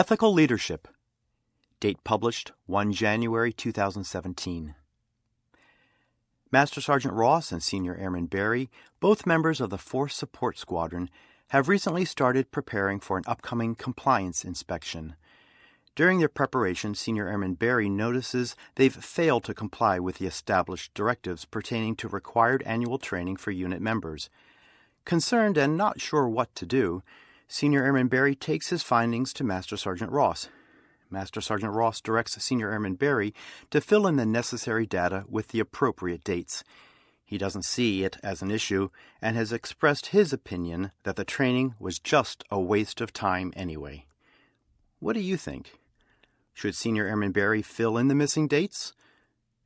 Ethical Leadership. Date published 1 January 2017. Master Sergeant Ross and Senior Airman Barry, both members of the Force Support Squadron, have recently started preparing for an upcoming compliance inspection. During their preparation, Senior Airman Barry notices they've failed to comply with the established directives pertaining to required annual training for unit members. Concerned and not sure what to do, Senior Airman Barry takes his findings to Master Sergeant Ross. Master Sergeant Ross directs Senior Airman Barry to fill in the necessary data with the appropriate dates. He doesn't see it as an issue and has expressed his opinion that the training was just a waste of time anyway. What do you think? Should Senior Airman Barry fill in the missing dates?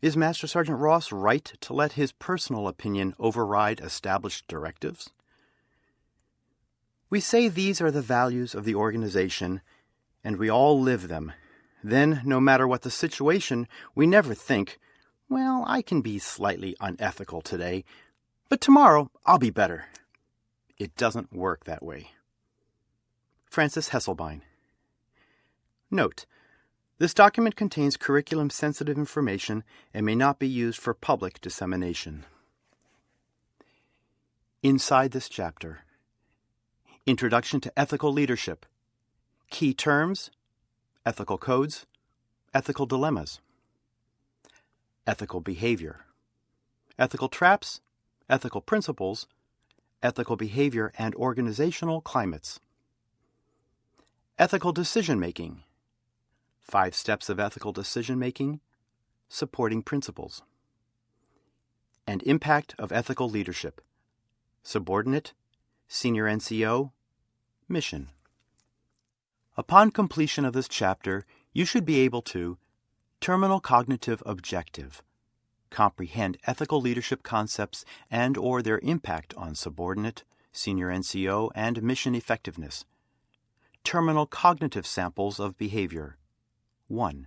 Is Master Sergeant Ross right to let his personal opinion override established directives? We say these are the values of the organization and we all live them. Then, no matter what the situation, we never think, well, I can be slightly unethical today, but tomorrow I'll be better. It doesn't work that way. Frances Hesselbein. Note, this document contains curriculum sensitive information and may not be used for public dissemination. Inside this chapter Introduction to Ethical Leadership. Key terms, ethical codes, ethical dilemmas, ethical behavior, ethical traps, ethical principles, ethical behavior and organizational climates, ethical decision making, five steps of ethical decision making, supporting principles, and impact of ethical leadership, subordinate, senior NCO, mission. Upon completion of this chapter, you should be able to terminal cognitive objective comprehend ethical leadership concepts and or their impact on subordinate, senior NCO, and mission effectiveness. Terminal cognitive samples of behavior. 1.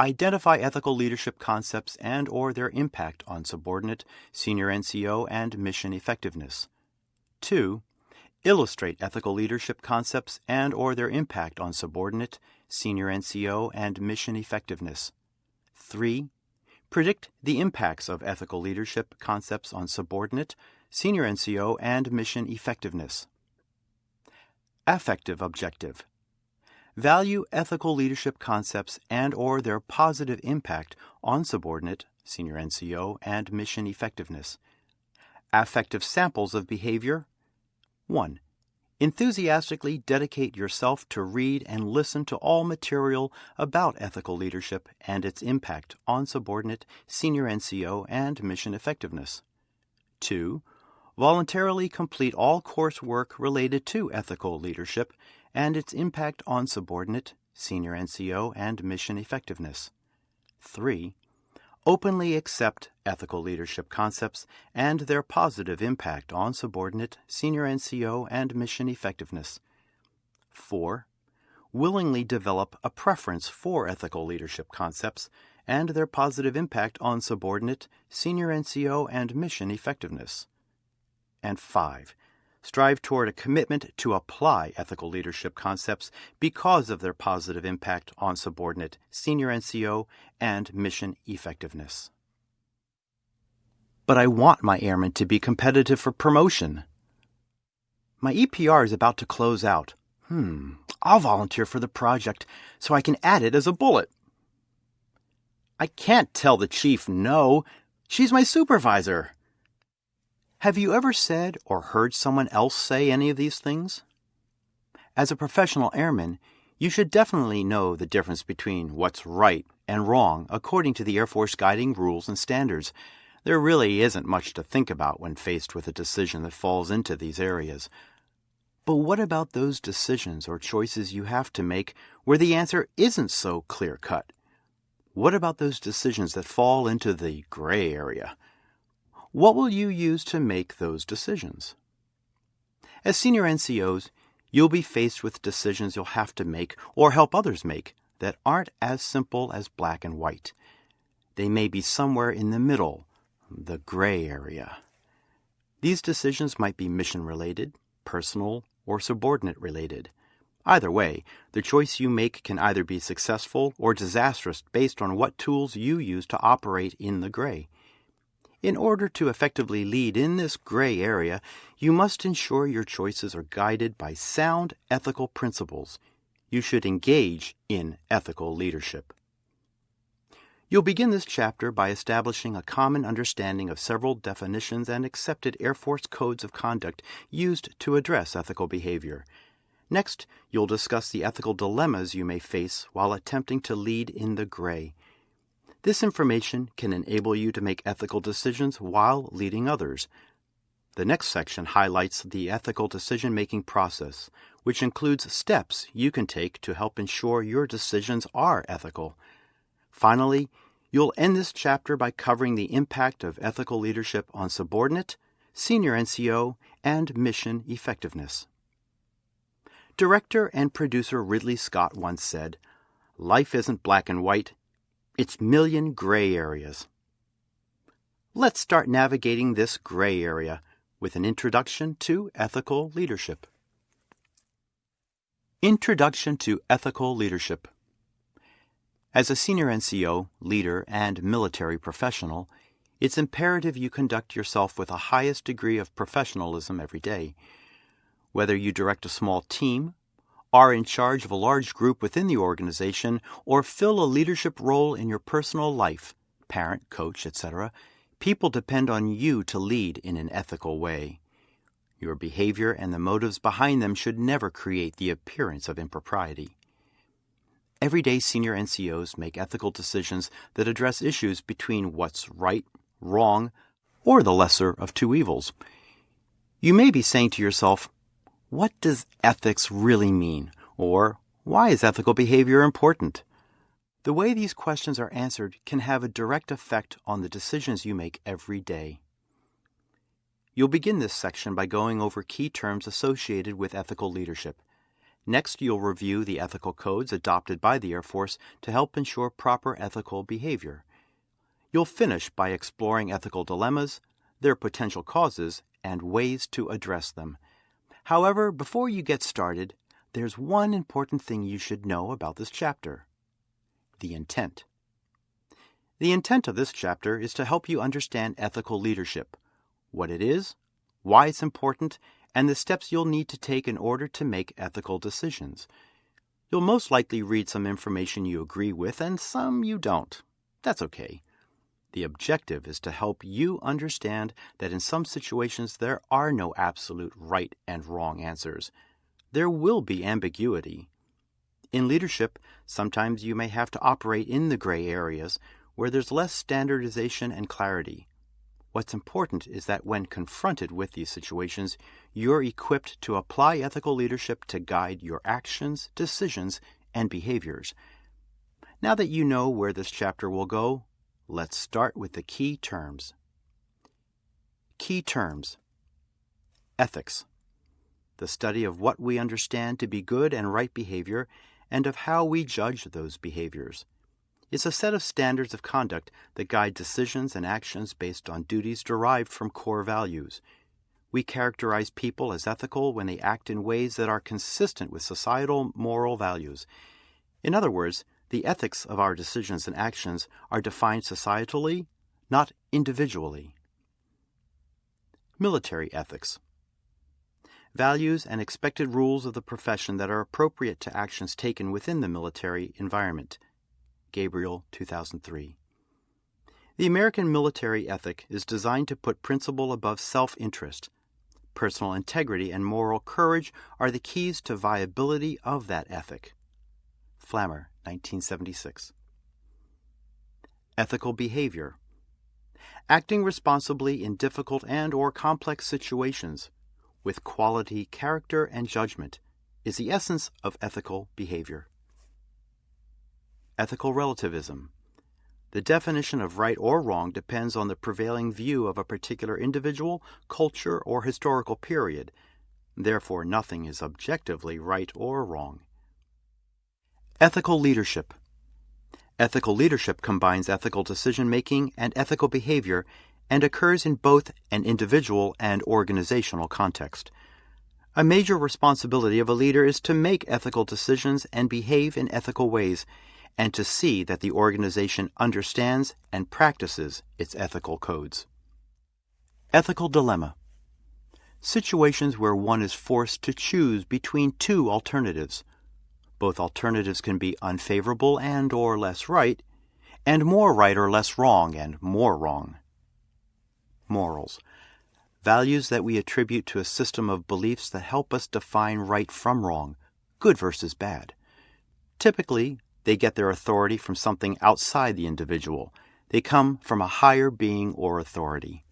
Identify ethical leadership concepts and or their impact on subordinate, senior NCO, and mission effectiveness. 2 illustrate ethical leadership concepts and or their impact on subordinate, senior NCO, and mission effectiveness. 3. Predict the impacts of ethical leadership concepts on subordinate, senior NCO, and mission effectiveness. Affective objective. Value ethical leadership concepts and or their positive impact on subordinate, senior NCO, and mission effectiveness. Affective samples of behavior, 1. Enthusiastically dedicate yourself to read and listen to all material about ethical leadership and its impact on subordinate, senior NCO, and mission effectiveness. 2. Voluntarily complete all coursework related to ethical leadership and its impact on subordinate, senior NCO, and mission effectiveness. 3 openly accept ethical leadership concepts and their positive impact on subordinate, senior NCO, and mission effectiveness. 4. Willingly develop a preference for ethical leadership concepts and their positive impact on subordinate, senior NCO, and mission effectiveness. And 5 strive toward a commitment to apply ethical leadership concepts because of their positive impact on subordinate, senior NCO, and mission effectiveness. But I want my airmen to be competitive for promotion. My EPR is about to close out. Hmm, I'll volunteer for the project so I can add it as a bullet. I can't tell the chief no. She's my supervisor. Have you ever said or heard someone else say any of these things? As a professional airman, you should definitely know the difference between what's right and wrong according to the Air Force guiding rules and standards. There really isn't much to think about when faced with a decision that falls into these areas. But what about those decisions or choices you have to make where the answer isn't so clear cut? What about those decisions that fall into the gray area? What will you use to make those decisions? As senior NCOs, you'll be faced with decisions you'll have to make or help others make that aren't as simple as black and white. They may be somewhere in the middle, the gray area. These decisions might be mission related, personal, or subordinate related. Either way, the choice you make can either be successful or disastrous based on what tools you use to operate in the gray. In order to effectively lead in this gray area, you must ensure your choices are guided by sound ethical principles. You should engage in ethical leadership. You'll begin this chapter by establishing a common understanding of several definitions and accepted Air Force codes of conduct used to address ethical behavior. Next, you'll discuss the ethical dilemmas you may face while attempting to lead in the gray. This information can enable you to make ethical decisions while leading others. The next section highlights the ethical decision making process, which includes steps you can take to help ensure your decisions are ethical. Finally, you'll end this chapter by covering the impact of ethical leadership on subordinate, senior NCO, and mission effectiveness. Director and producer Ridley Scott once said, Life isn't black and white, it's million gray areas. Let's start navigating this gray area with an introduction to ethical leadership. Introduction to Ethical Leadership as a senior NCO, leader, and military professional, it's imperative you conduct yourself with the highest degree of professionalism every day. Whether you direct a small team, are in charge of a large group within the organization, or fill a leadership role in your personal life, parent, coach, etc., people depend on you to lead in an ethical way. Your behavior and the motives behind them should never create the appearance of impropriety. Everyday senior NCOs make ethical decisions that address issues between what's right, wrong, or the lesser of two evils. You may be saying to yourself, what does ethics really mean? Or why is ethical behavior important? The way these questions are answered can have a direct effect on the decisions you make every day. You'll begin this section by going over key terms associated with ethical leadership Next, you'll review the ethical codes adopted by the Air Force to help ensure proper ethical behavior. You'll finish by exploring ethical dilemmas, their potential causes, and ways to address them. However, before you get started, there's one important thing you should know about this chapter the intent. The intent of this chapter is to help you understand ethical leadership, what it is, why it's important, and the steps you'll need to take in order to make ethical decisions. You'll most likely read some information you agree with and some you don't. That's okay. The objective is to help you understand that in some situations there are no absolute right and wrong answers. There will be ambiguity. In leadership, sometimes you may have to operate in the gray areas where there's less standardization and clarity. What's important is that when confronted with these situations, you're equipped to apply ethical leadership to guide your actions, decisions, and behaviors. Now that you know where this chapter will go, let's start with the key terms. Key terms Ethics, the study of what we understand to be good and right behavior and of how we judge those behaviors is a set of standards of conduct that guide decisions and actions based on duties derived from core values. We characterize people as ethical when they act in ways that are consistent with societal moral values. In other words, the ethics of our decisions and actions are defined societally, not individually. Military ethics. Values and expected rules of the profession that are appropriate to actions taken within the military environment. Gabriel, 2003. The American military ethic is designed to put principle above self interest. Personal integrity and moral courage are the keys to viability of that ethic. Flammer, 1976. Ethical behavior. Acting responsibly in difficult and or complex situations with quality character and judgment is the essence of ethical behavior. Ethical relativism. The definition of right or wrong depends on the prevailing view of a particular individual, culture, or historical period. Therefore, nothing is objectively right or wrong. Ethical leadership. Ethical leadership combines ethical decision making and ethical behavior and occurs in both an individual and organizational context. A major responsibility of a leader is to make ethical decisions and behave in ethical ways, and to see that the organization understands and practices its ethical codes. Ethical Dilemma Situations where one is forced to choose between two alternatives. Both alternatives can be unfavorable and or less right, and more right or less wrong and more wrong. Morals values that we attribute to a system of beliefs that help us define right from wrong, good versus bad. Typically, they get their authority from something outside the individual. They come from a higher being or authority.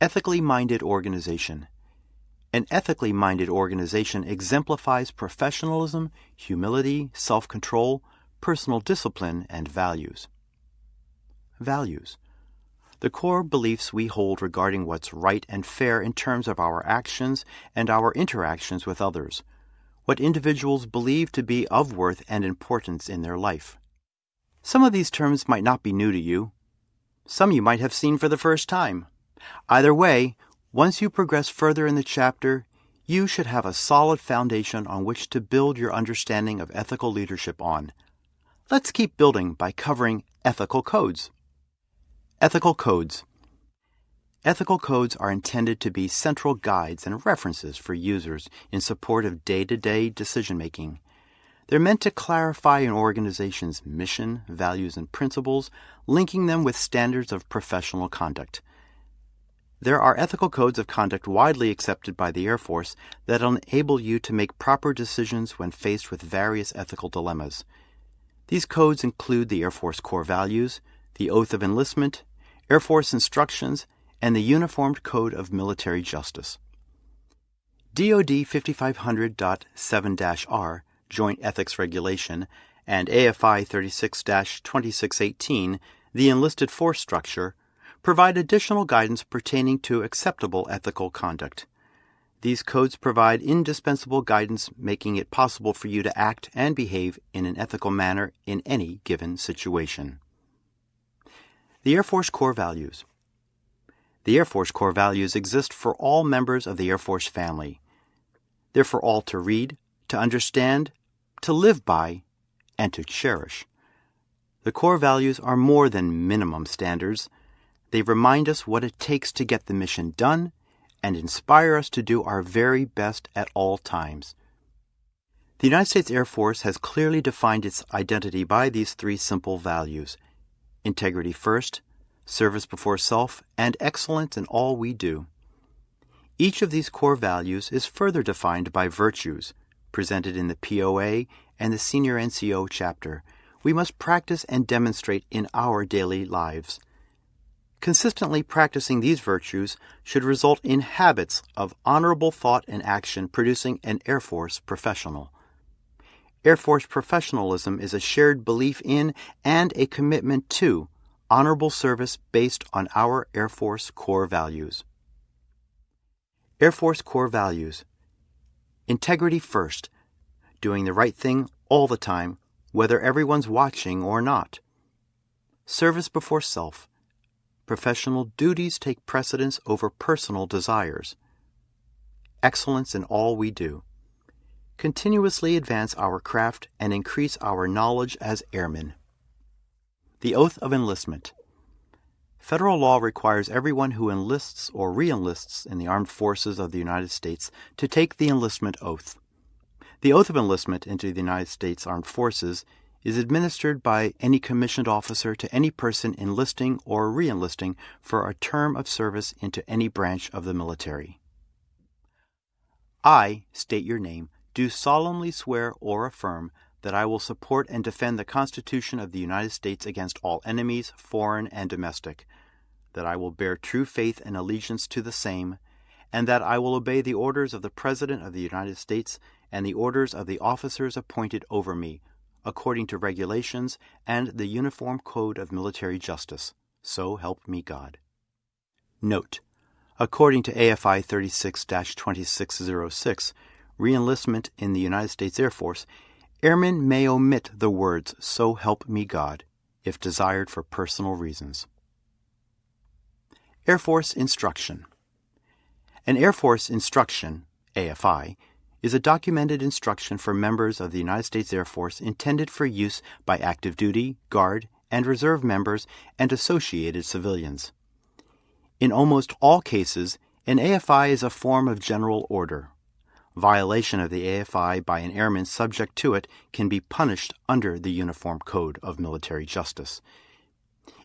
Ethically minded organization. An ethically minded organization exemplifies professionalism, humility, self control, personal discipline, and values. Values the core beliefs we hold regarding what's right and fair in terms of our actions and our interactions with others, what individuals believe to be of worth and importance in their life. Some of these terms might not be new to you. Some you might have seen for the first time. Either way, once you progress further in the chapter, you should have a solid foundation on which to build your understanding of ethical leadership on. Let's keep building by covering ethical codes. Ethical Codes Ethical codes are intended to be central guides and references for users in support of day to day decision making. They're meant to clarify an organization's mission, values, and principles, linking them with standards of professional conduct. There are ethical codes of conduct widely accepted by the Air Force that enable you to make proper decisions when faced with various ethical dilemmas. These codes include the Air Force core values, the Oath of Enlistment, Air Force Instructions, and the Uniformed Code of Military Justice. DoD 5500.7-R Joint Ethics Regulation and AFI 36-2618, the enlisted force structure, provide additional guidance pertaining to acceptable ethical conduct. These codes provide indispensable guidance making it possible for you to act and behave in an ethical manner in any given situation. The Air Force Core Values The Air Force Core Values exist for all members of the Air Force family. They're for all to read, to understand, to live by, and to cherish. The core values are more than minimum standards. They remind us what it takes to get the mission done and inspire us to do our very best at all times. The United States Air Force has clearly defined its identity by these three simple values integrity first, service before self, and excellence in all we do. Each of these core values is further defined by virtues, presented in the POA and the Senior NCO chapter, we must practice and demonstrate in our daily lives. Consistently practicing these virtues should result in habits of honorable thought and action producing an Air Force professional. Air Force professionalism is a shared belief in and a commitment to honorable service based on our Air Force core values. Air Force core values integrity first, doing the right thing all the time, whether everyone's watching or not. Service before self. Professional duties take precedence over personal desires. Excellence in all we do continuously advance our craft and increase our knowledge as airmen. The Oath of Enlistment Federal law requires everyone who enlists or reenlists in the armed forces of the United States to take the enlistment oath. The oath of enlistment into the United States Armed Forces is administered by any commissioned officer to any person enlisting or reenlisting for a term of service into any branch of the military. I state your name do solemnly swear or affirm that I will support and defend the Constitution of the United States against all enemies, foreign and domestic, that I will bear true faith and allegiance to the same, and that I will obey the orders of the President of the United States and the orders of the officers appointed over me, according to regulations and the Uniform Code of Military Justice. So help me God. Note: According to AFI 36 2606, reenlistment in the United States Air Force, airmen may omit the words, So help me God, if desired for personal reasons. Air Force Instruction An Air Force instruction, AFI, is a documented instruction for members of the United States Air Force intended for use by active duty, Guard, and Reserve members and associated civilians. In almost all cases, an AFI is a form of general order. Violation of the AFI by an airman subject to it can be punished under the Uniform Code of Military Justice.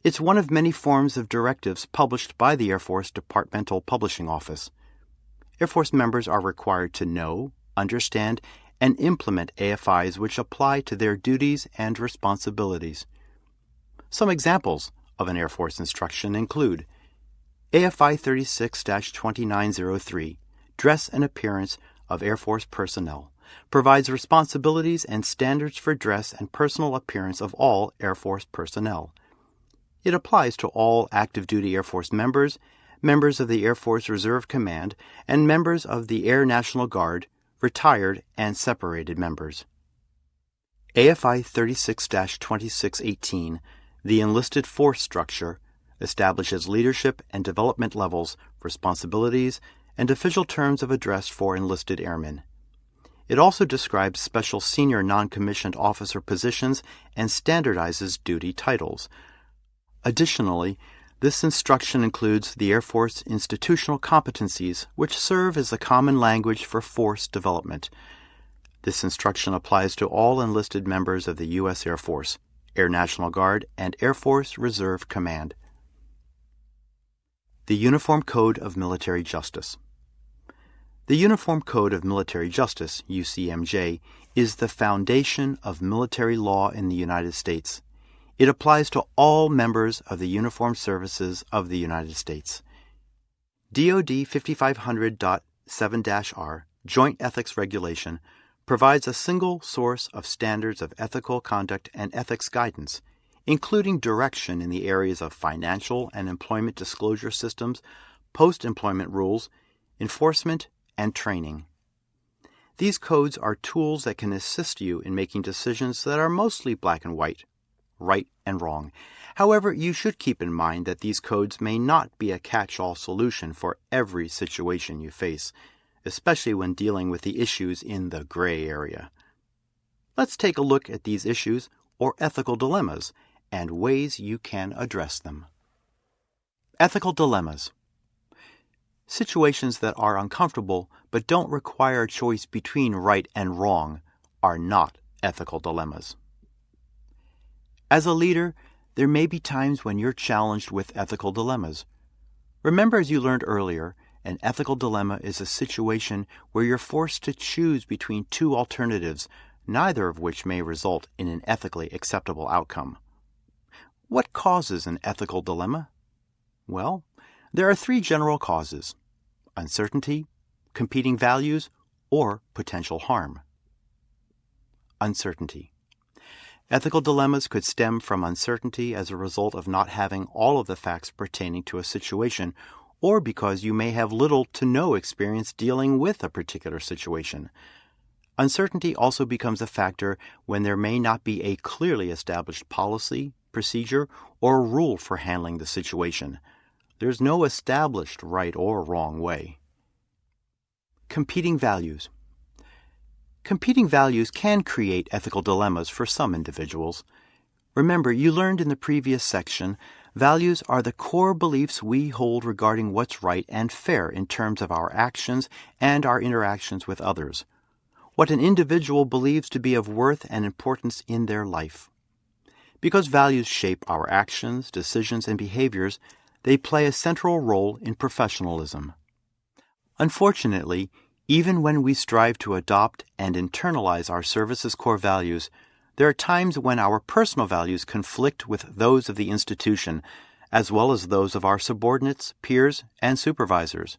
It's one of many forms of directives published by the Air Force Departmental Publishing Office. Air Force members are required to know, understand, and implement AFIs which apply to their duties and responsibilities. Some examples of an Air Force instruction include AFI 36 2903, Dress and Appearance of Air Force Personnel, provides responsibilities and standards for dress and personal appearance of all Air Force personnel. It applies to all active duty Air Force members, members of the Air Force Reserve Command, and members of the Air National Guard, retired and separated members. AFI 36 2618, the enlisted force structure, establishes leadership and development levels, responsibilities, and official terms of address for enlisted airmen. It also describes special senior non commissioned officer positions and standardizes duty titles. Additionally, this instruction includes the Air Force institutional competencies, which serve as a common language for force development. This instruction applies to all enlisted members of the U.S. Air Force, Air National Guard, and Air Force Reserve Command. The Uniform Code of Military Justice. The Uniform Code of Military Justice, UCMJ, is the foundation of military law in the United States. It applies to all members of the uniformed services of the United States. DoD 5500.7-R, Joint Ethics Regulation, provides a single source of standards of ethical conduct and ethics guidance, including direction in the areas of financial and employment disclosure systems, post employment rules, enforcement, and training. These codes are tools that can assist you in making decisions that are mostly black and white right and wrong. However, you should keep in mind that these codes may not be a catch all solution for every situation you face, especially when dealing with the issues in the gray area. Let's take a look at these issues or ethical dilemmas and ways you can address them. Ethical dilemmas. Situations that are uncomfortable but don't require a choice between right and wrong are not ethical dilemmas. As a leader, there may be times when you're challenged with ethical dilemmas. Remember, as you learned earlier, an ethical dilemma is a situation where you're forced to choose between two alternatives, neither of which may result in an ethically acceptable outcome. What causes an ethical dilemma? Well, there are three general causes uncertainty, competing values, or potential harm. Uncertainty. Ethical dilemmas could stem from uncertainty as a result of not having all of the facts pertaining to a situation, or because you may have little to no experience dealing with a particular situation. Uncertainty also becomes a factor when there may not be a clearly established policy, procedure, or rule for handling the situation. There's no established right or wrong way. Competing values. Competing values can create ethical dilemmas for some individuals. Remember, you learned in the previous section, values are the core beliefs we hold regarding what's right and fair in terms of our actions and our interactions with others. What an individual believes to be of worth and importance in their life. Because values shape our actions, decisions, and behaviors, they play a central role in professionalism. Unfortunately, even when we strive to adopt and internalize our service's core values, there are times when our personal values conflict with those of the institution, as well as those of our subordinates, peers, and supervisors.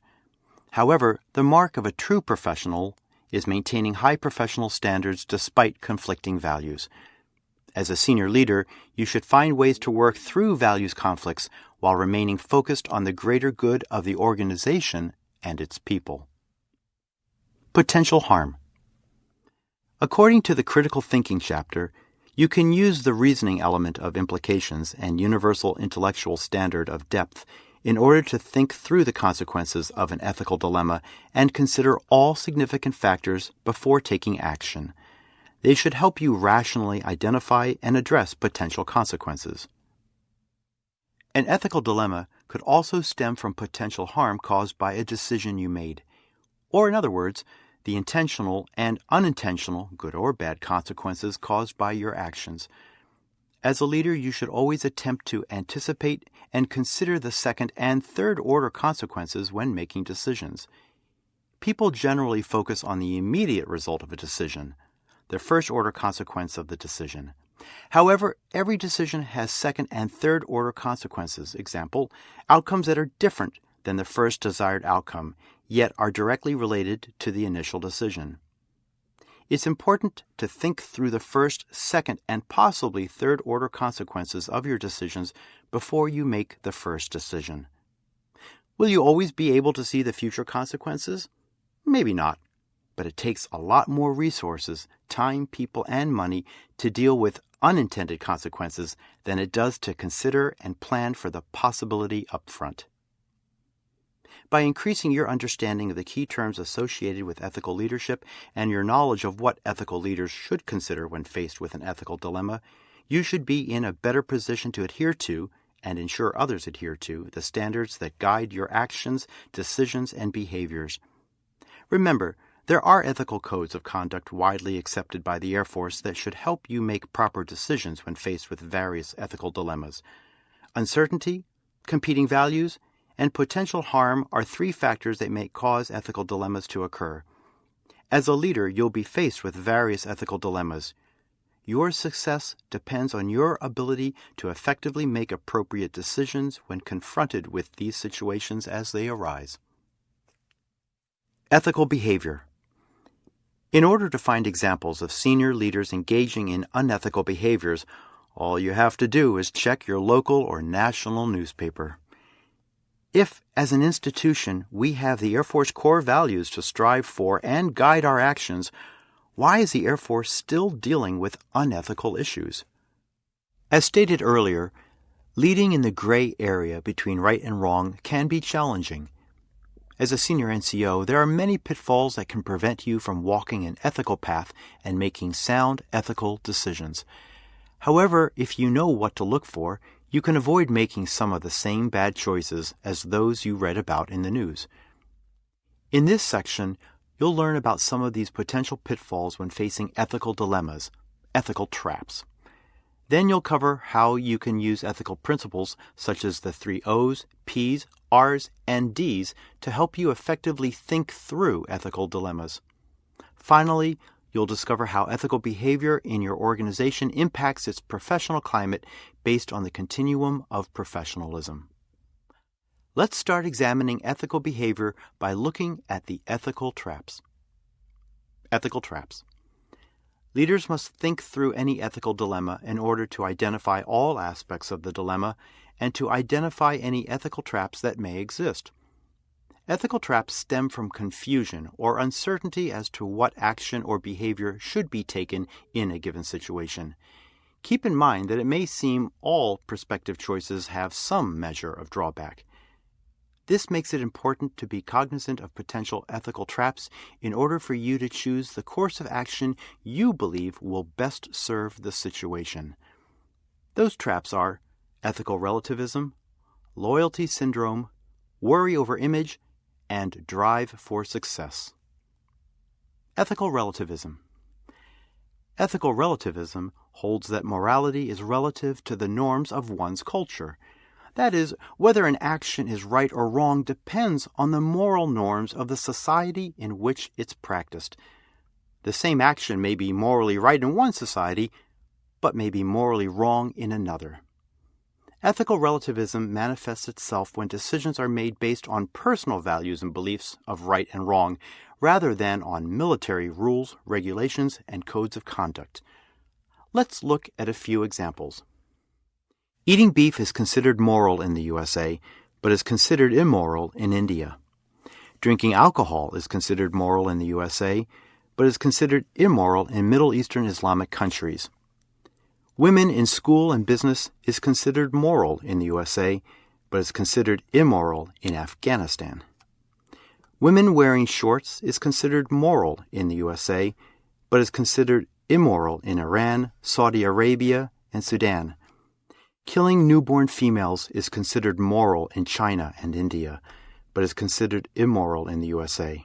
However, the mark of a true professional is maintaining high professional standards despite conflicting values. As a senior leader, you should find ways to work through values conflicts while remaining focused on the greater good of the organization and its people. Potential harm. According to the critical thinking chapter, you can use the reasoning element of implications and universal intellectual standard of depth in order to think through the consequences of an ethical dilemma and consider all significant factors before taking action. They should help you rationally identify and address potential consequences. An ethical dilemma could also stem from potential harm caused by a decision you made, or, in other words, the intentional and unintentional, good or bad consequences caused by your actions. As a leader, you should always attempt to anticipate and consider the second and third order consequences when making decisions. People generally focus on the immediate result of a decision, the first order consequence of the decision. However, every decision has second and third order consequences, example, outcomes that are different than the first desired outcome, yet are directly related to the initial decision. It's important to think through the first, second, and possibly third order consequences of your decisions before you make the first decision. Will you always be able to see the future consequences? Maybe not, but it takes a lot more resources, time, people, and money to deal with unintended consequences than it does to consider and plan for the possibility up front. By increasing your understanding of the key terms associated with ethical leadership and your knowledge of what ethical leaders should consider when faced with an ethical dilemma, you should be in a better position to adhere to and ensure others adhere to the standards that guide your actions, decisions, and behaviors. Remember, there are ethical codes of conduct widely accepted by the Air Force that should help you make proper decisions when faced with various ethical dilemmas. Uncertainty, competing values, and potential harm are three factors that may cause ethical dilemmas to occur. As a leader, you'll be faced with various ethical dilemmas. Your success depends on your ability to effectively make appropriate decisions when confronted with these situations as they arise. Ethical behavior. In order to find examples of senior leaders engaging in unethical behaviors, all you have to do is check your local or national newspaper. If, as an institution, we have the Air Force core values to strive for and guide our actions, why is the Air Force still dealing with unethical issues? As stated earlier, leading in the gray area between right and wrong can be challenging. As a senior NCO, there are many pitfalls that can prevent you from walking an ethical path and making sound ethical decisions. However, if you know what to look for, you can avoid making some of the same bad choices as those you read about in the news. In this section, you'll learn about some of these potential pitfalls when facing ethical dilemmas, ethical traps. Then you'll cover how you can use ethical principles such as the three O's, P's, R's, and D's to help you effectively think through ethical dilemmas. Finally, You'll discover how ethical behavior in your organization impacts its professional climate based on the continuum of professionalism. Let's start examining ethical behavior by looking at the ethical traps. Ethical traps. Leaders must think through any ethical dilemma in order to identify all aspects of the dilemma and to identify any ethical traps that may exist. Ethical traps stem from confusion or uncertainty as to what action or behavior should be taken in a given situation. Keep in mind that it may seem all prospective choices have some measure of drawback. This makes it important to be cognizant of potential ethical traps in order for you to choose the course of action you believe will best serve the situation. Those traps are ethical relativism, loyalty syndrome, worry over image, and drive for success. Ethical relativism. Ethical relativism holds that morality is relative to the norms of one's culture. That is, whether an action is right or wrong depends on the moral norms of the society in which it's practiced. The same action may be morally right in one society, but may be morally wrong in another. Ethical relativism manifests itself when decisions are made based on personal values and beliefs of right and wrong, rather than on military rules, regulations, and codes of conduct. Let's look at a few examples. Eating beef is considered moral in the USA, but is considered immoral in India. Drinking alcohol is considered moral in the USA, but is considered immoral in Middle Eastern Islamic countries. Women in school and business is considered moral in the USA, but is considered immoral in Afghanistan. Women wearing shorts is considered moral in the USA, but is considered immoral in Iran, Saudi Arabia, and Sudan. Killing newborn females is considered moral in China and India, but is considered immoral in the USA.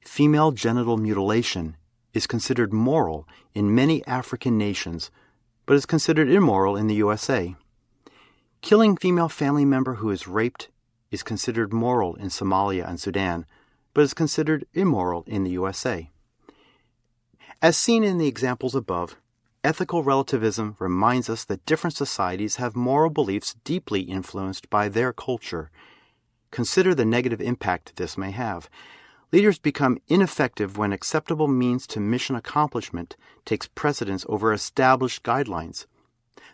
Female genital mutilation is considered moral in many African nations, but is considered immoral in the USA. Killing female family member who is raped is considered moral in Somalia and Sudan, but is considered immoral in the USA. As seen in the examples above, ethical relativism reminds us that different societies have moral beliefs deeply influenced by their culture. Consider the negative impact this may have. Leaders become ineffective when acceptable means to mission accomplishment takes precedence over established guidelines.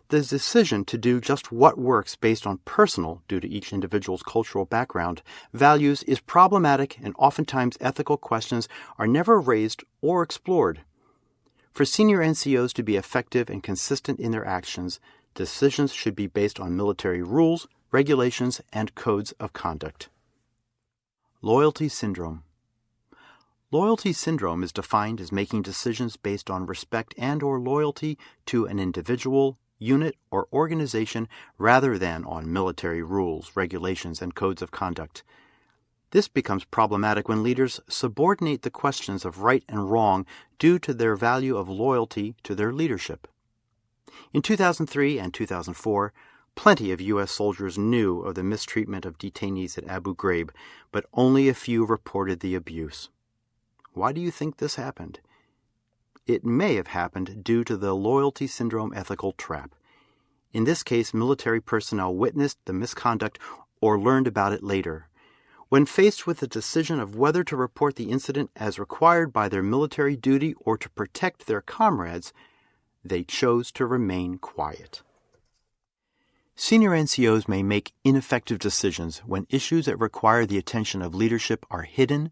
The decision to do just what works based on personal, due to each individual's cultural background, values is problematic and oftentimes ethical questions are never raised or explored. For senior NCOs to be effective and consistent in their actions, decisions should be based on military rules, regulations, and codes of conduct. Loyalty Syndrome Loyalty syndrome is defined as making decisions based on respect and or loyalty to an individual, unit, or organization rather than on military rules, regulations, and codes of conduct. This becomes problematic when leaders subordinate the questions of right and wrong due to their value of loyalty to their leadership. In 2003 and 2004, plenty of U.S. soldiers knew of the mistreatment of detainees at Abu Ghraib, but only a few reported the abuse. Why do you think this happened? It may have happened due to the loyalty syndrome ethical trap. In this case, military personnel witnessed the misconduct or learned about it later. When faced with the decision of whether to report the incident as required by their military duty or to protect their comrades, they chose to remain quiet. Senior NCOs may make ineffective decisions when issues that require the attention of leadership are hidden,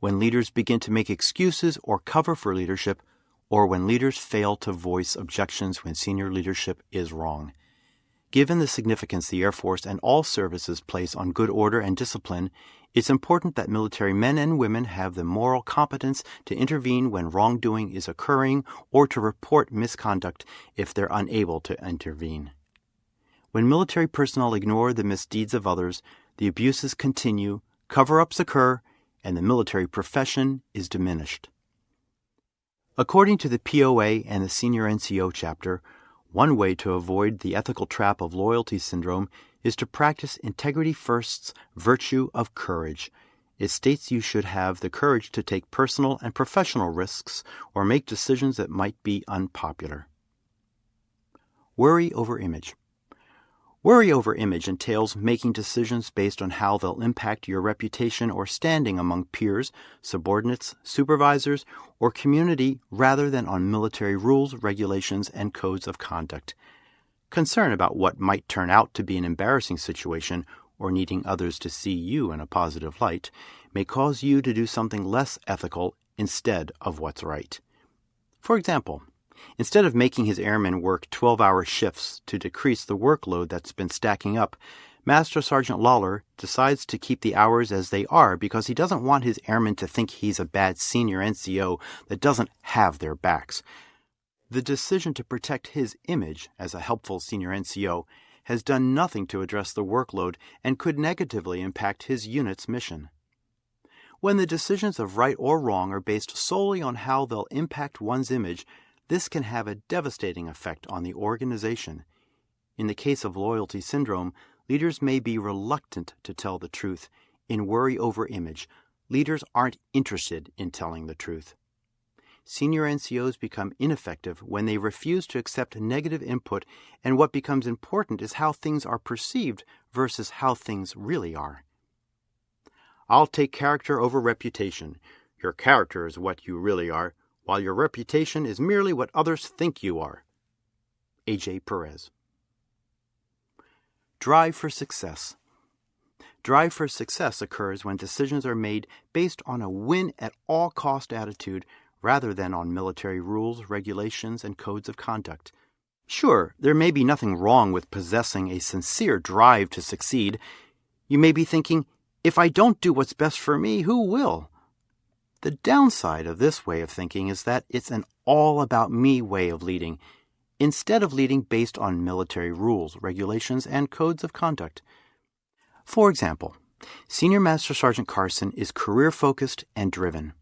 when leaders begin to make excuses or cover for leadership, or when leaders fail to voice objections when senior leadership is wrong. Given the significance the Air Force and all services place on good order and discipline, it's important that military men and women have the moral competence to intervene when wrongdoing is occurring or to report misconduct if they're unable to intervene. When military personnel ignore the misdeeds of others, the abuses continue, cover ups occur, and the military profession is diminished. According to the POA and the Senior NCO chapter, one way to avoid the ethical trap of loyalty syndrome is to practice Integrity First's virtue of courage. It states you should have the courage to take personal and professional risks or make decisions that might be unpopular. Worry over image. Worry over image entails making decisions based on how they'll impact your reputation or standing among peers, subordinates, supervisors, or community rather than on military rules, regulations, and codes of conduct. Concern about what might turn out to be an embarrassing situation or needing others to see you in a positive light may cause you to do something less ethical instead of what's right. For example, Instead of making his airmen work 12 hour shifts to decrease the workload that's been stacking up, Master Sergeant Lawler decides to keep the hours as they are because he doesn't want his airmen to think he's a bad senior NCO that doesn't have their backs. The decision to protect his image as a helpful senior NCO has done nothing to address the workload and could negatively impact his unit's mission. When the decisions of right or wrong are based solely on how they'll impact one's image, this can have a devastating effect on the organization. In the case of loyalty syndrome, leaders may be reluctant to tell the truth. In worry over image, leaders aren't interested in telling the truth. Senior NCOs become ineffective when they refuse to accept negative input, and what becomes important is how things are perceived versus how things really are. I'll take character over reputation. Your character is what you really are while your reputation is merely what others think you are. A.J. Perez. Drive for success. Drive for success occurs when decisions are made based on a win at all cost attitude rather than on military rules, regulations, and codes of conduct. Sure, there may be nothing wrong with possessing a sincere drive to succeed. You may be thinking, if I don't do what's best for me, who will? The downside of this way of thinking is that it's an all about me way of leading, instead of leading based on military rules, regulations, and codes of conduct. For example, Senior Master Sergeant Carson is career focused and driven.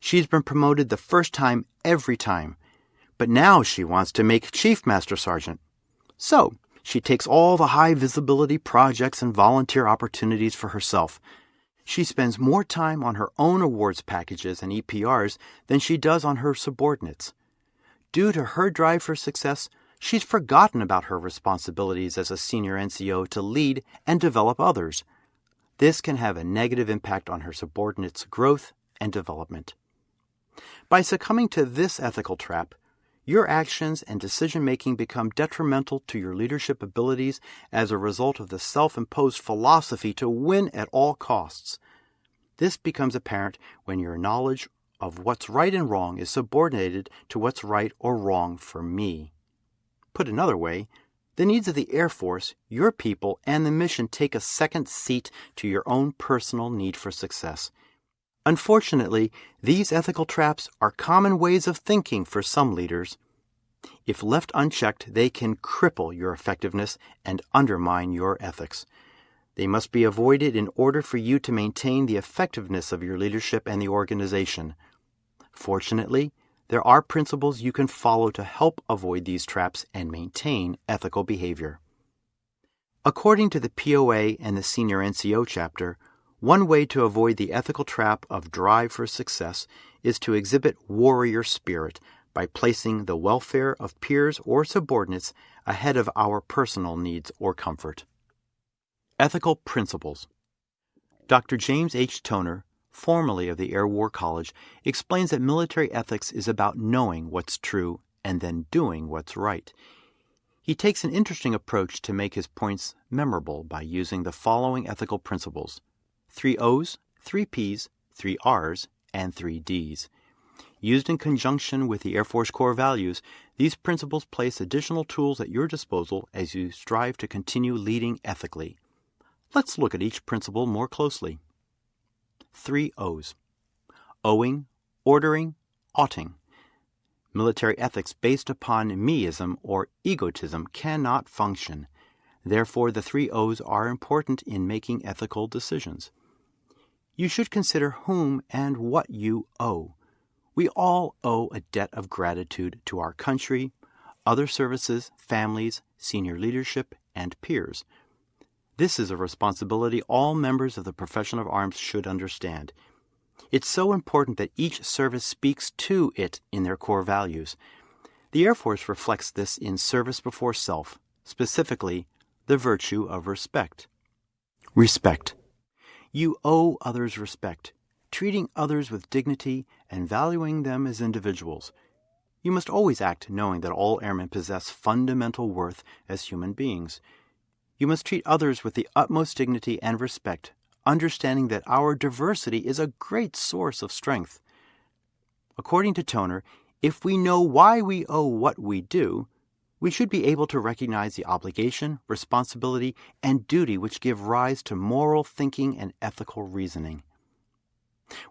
She's been promoted the first time every time, but now she wants to make Chief Master Sergeant. So, she takes all the high visibility projects and volunteer opportunities for herself. She spends more time on her own awards packages and EPRs than she does on her subordinates. Due to her drive for success, she's forgotten about her responsibilities as a senior NCO to lead and develop others. This can have a negative impact on her subordinates' growth and development. By succumbing to this ethical trap, your actions and decision making become detrimental to your leadership abilities as a result of the self imposed philosophy to win at all costs. This becomes apparent when your knowledge of what's right and wrong is subordinated to what's right or wrong for me. Put another way, the needs of the Air Force, your people, and the mission take a second seat to your own personal need for success. Unfortunately, these ethical traps are common ways of thinking for some leaders. If left unchecked, they can cripple your effectiveness and undermine your ethics. They must be avoided in order for you to maintain the effectiveness of your leadership and the organization. Fortunately, there are principles you can follow to help avoid these traps and maintain ethical behavior. According to the POA and the Senior NCO chapter, one way to avoid the ethical trap of drive for success is to exhibit warrior spirit by placing the welfare of peers or subordinates ahead of our personal needs or comfort. Ethical Principles Dr. James H. Toner, formerly of the Air War College, explains that military ethics is about knowing what's true and then doing what's right. He takes an interesting approach to make his points memorable by using the following ethical principles three O's, three P's, three R's, and three D's. Used in conjunction with the Air Force core values, these principles place additional tools at your disposal as you strive to continue leading ethically. Let's look at each principle more closely. Three O's Owing, Ordering, Oughting. Military ethics based upon meism or egotism cannot function. Therefore, the three O's are important in making ethical decisions you should consider whom and what you owe. We all owe a debt of gratitude to our country, other services, families, senior leadership, and peers. This is a responsibility all members of the profession of arms should understand. It's so important that each service speaks to it in their core values. The Air Force reflects this in service before self, specifically, the virtue of respect. Respect. You owe others respect, treating others with dignity and valuing them as individuals. You must always act knowing that all airmen possess fundamental worth as human beings. You must treat others with the utmost dignity and respect, understanding that our diversity is a great source of strength. According to Toner, if we know why we owe what we do, we should be able to recognize the obligation, responsibility, and duty which give rise to moral thinking and ethical reasoning.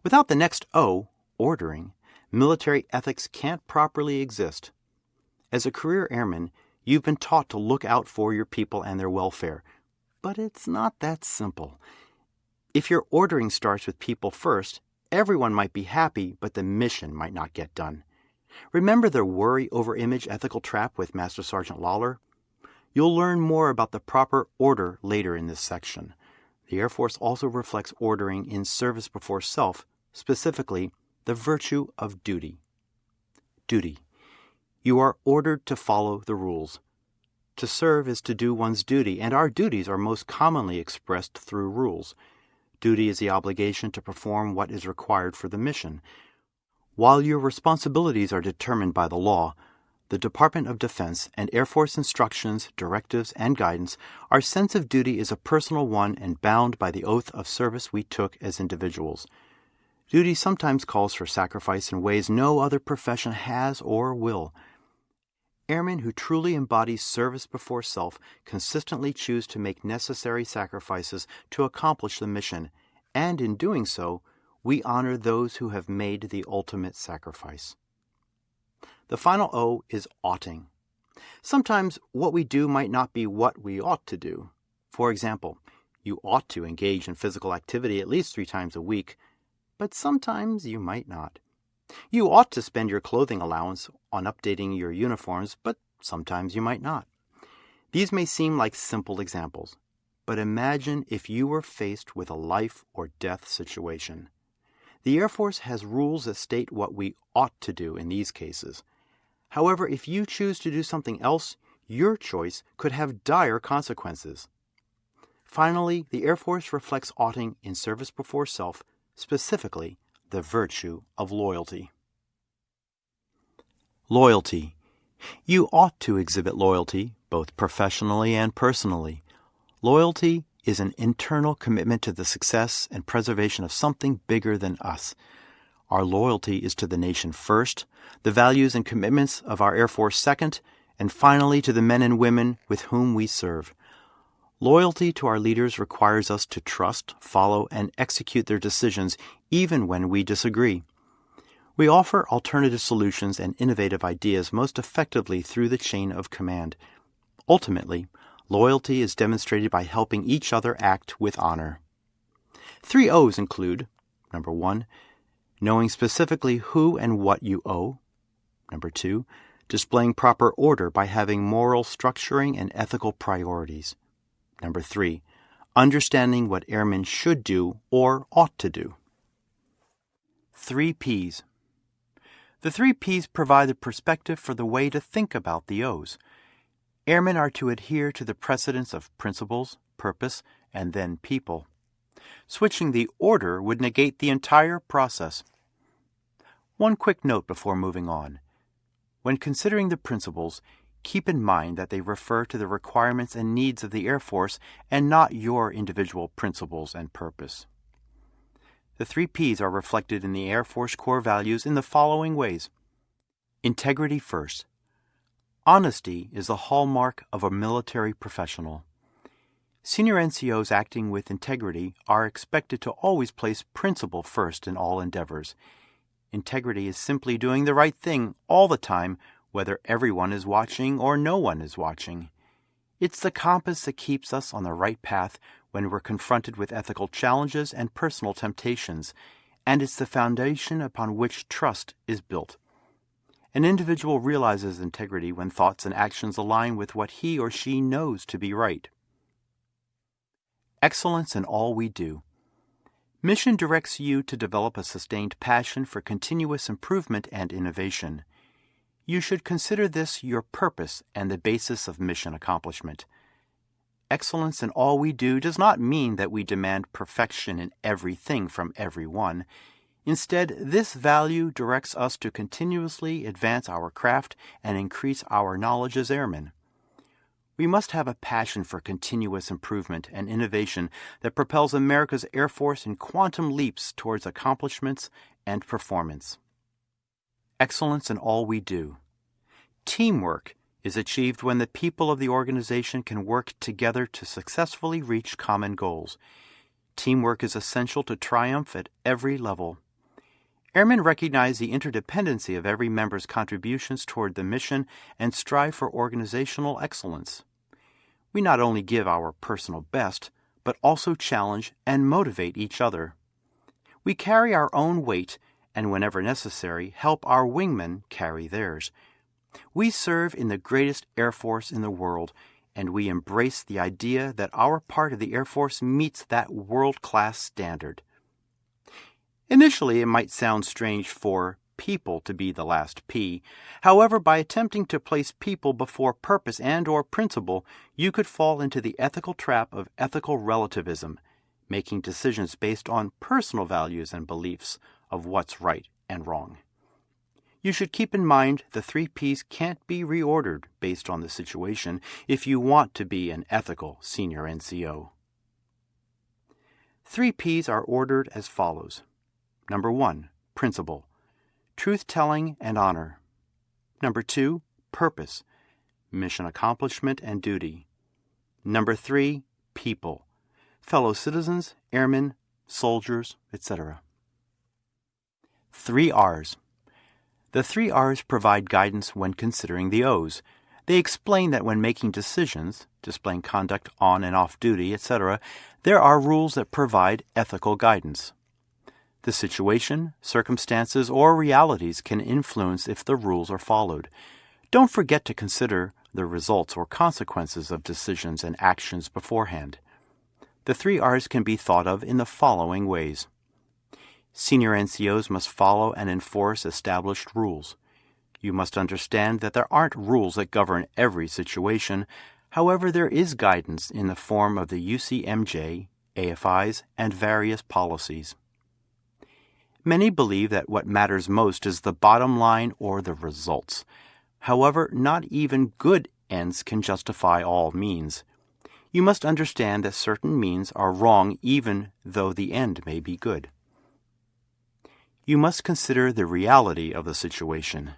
Without the next O, ordering, military ethics can't properly exist. As a career airman, you've been taught to look out for your people and their welfare, but it's not that simple. If your ordering starts with people first, everyone might be happy, but the mission might not get done. Remember the worry over image ethical trap with Master Sergeant Lawler? You'll learn more about the proper order later in this section. The Air Force also reflects ordering in service before self, specifically, the virtue of duty. Duty. You are ordered to follow the rules. To serve is to do one's duty, and our duties are most commonly expressed through rules. Duty is the obligation to perform what is required for the mission. While your responsibilities are determined by the law, the Department of Defense and Air Force instructions, directives, and guidance, our sense of duty is a personal one and bound by the oath of service we took as individuals. Duty sometimes calls for sacrifice in ways no other profession has or will. Airmen who truly embody service before self consistently choose to make necessary sacrifices to accomplish the mission, and in doing so, we honor those who have made the ultimate sacrifice. The final O is oughting. Sometimes what we do might not be what we ought to do. For example, you ought to engage in physical activity at least three times a week, but sometimes you might not. You ought to spend your clothing allowance on updating your uniforms, but sometimes you might not. These may seem like simple examples, but imagine if you were faced with a life or death situation. The Air Force has rules that state what we ought to do in these cases. However, if you choose to do something else, your choice could have dire consequences. Finally, the Air Force reflects oughting in service before self, specifically the virtue of loyalty. Loyalty. You ought to exhibit loyalty, both professionally and personally. Loyalty is an internal commitment to the success and preservation of something bigger than us. Our loyalty is to the nation first, the values and commitments of our Air Force second, and finally to the men and women with whom we serve. Loyalty to our leaders requires us to trust, follow, and execute their decisions even when we disagree. We offer alternative solutions and innovative ideas most effectively through the chain of command. Ultimately, loyalty is demonstrated by helping each other act with honor. Three O's include number one, knowing specifically who and what you owe. Number two, displaying proper order by having moral structuring and ethical priorities. Number three, understanding what airmen should do or ought to do. Three P's. The three P's provide the perspective for the way to think about the O's. Airmen are to adhere to the precedence of principles, purpose, and then people. Switching the order would negate the entire process. One quick note before moving on. When considering the principles, keep in mind that they refer to the requirements and needs of the Air Force and not your individual principles and purpose. The three P's are reflected in the Air Force core values in the following ways Integrity first. Honesty is the hallmark of a military professional. Senior NCOs acting with integrity are expected to always place principle first in all endeavors. Integrity is simply doing the right thing all the time whether everyone is watching or no one is watching. It's the compass that keeps us on the right path when we're confronted with ethical challenges and personal temptations, and it's the foundation upon which trust is built. An individual realizes integrity when thoughts and actions align with what he or she knows to be right. Excellence in all we do. Mission directs you to develop a sustained passion for continuous improvement and innovation you should consider this your purpose and the basis of mission accomplishment. Excellence in all we do does not mean that we demand perfection in everything from everyone. Instead, this value directs us to continuously advance our craft and increase our knowledge as airmen. We must have a passion for continuous improvement and innovation that propels America's Air Force in quantum leaps towards accomplishments and performance. Excellence in all we do. Teamwork is achieved when the people of the organization can work together to successfully reach common goals. Teamwork is essential to triumph at every level. Airmen recognize the interdependency of every member's contributions toward the mission and strive for organizational excellence. We not only give our personal best, but also challenge and motivate each other. We carry our own weight and, whenever necessary, help our wingmen carry theirs. We serve in the greatest Air Force in the world, and we embrace the idea that our part of the Air Force meets that world class standard. Initially, it might sound strange for people to be the last P. However, by attempting to place people before purpose and or principle, you could fall into the ethical trap of ethical relativism, making decisions based on personal values and beliefs of what's right and wrong. You should keep in mind the three P's can't be reordered based on the situation if you want to be an ethical senior NCO. Three P's are ordered as follows. Number one, principle, truth telling and honor. Number two, purpose, mission accomplishment and duty. Number three, people, fellow citizens, airmen, soldiers, etc. Three R's. The three R's provide guidance when considering the O's. They explain that when making decisions, displaying conduct on and off duty, etc., there are rules that provide ethical guidance. The situation, circumstances, or realities can influence if the rules are followed. Don't forget to consider the results or consequences of decisions and actions beforehand. The three R's can be thought of in the following ways. Senior NCOs must follow and enforce established rules. You must understand that there aren't rules that govern every situation. However, there is guidance in the form of the UCMJ, AFIs, and various policies. Many believe that what matters most is the bottom line or the results. However, not even good ends can justify all means. You must understand that certain means are wrong even though the end may be good. You must consider the reality of the situation.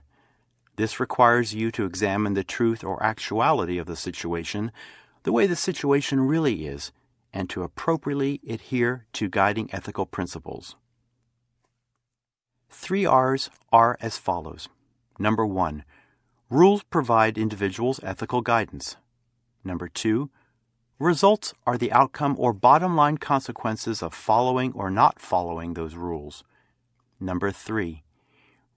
This requires you to examine the truth or actuality of the situation, the way the situation really is, and to appropriately adhere to guiding ethical principles. Three R's are as follows. Number one, rules provide individuals ethical guidance. Number two, results are the outcome or bottom line consequences of following or not following those rules. Number three,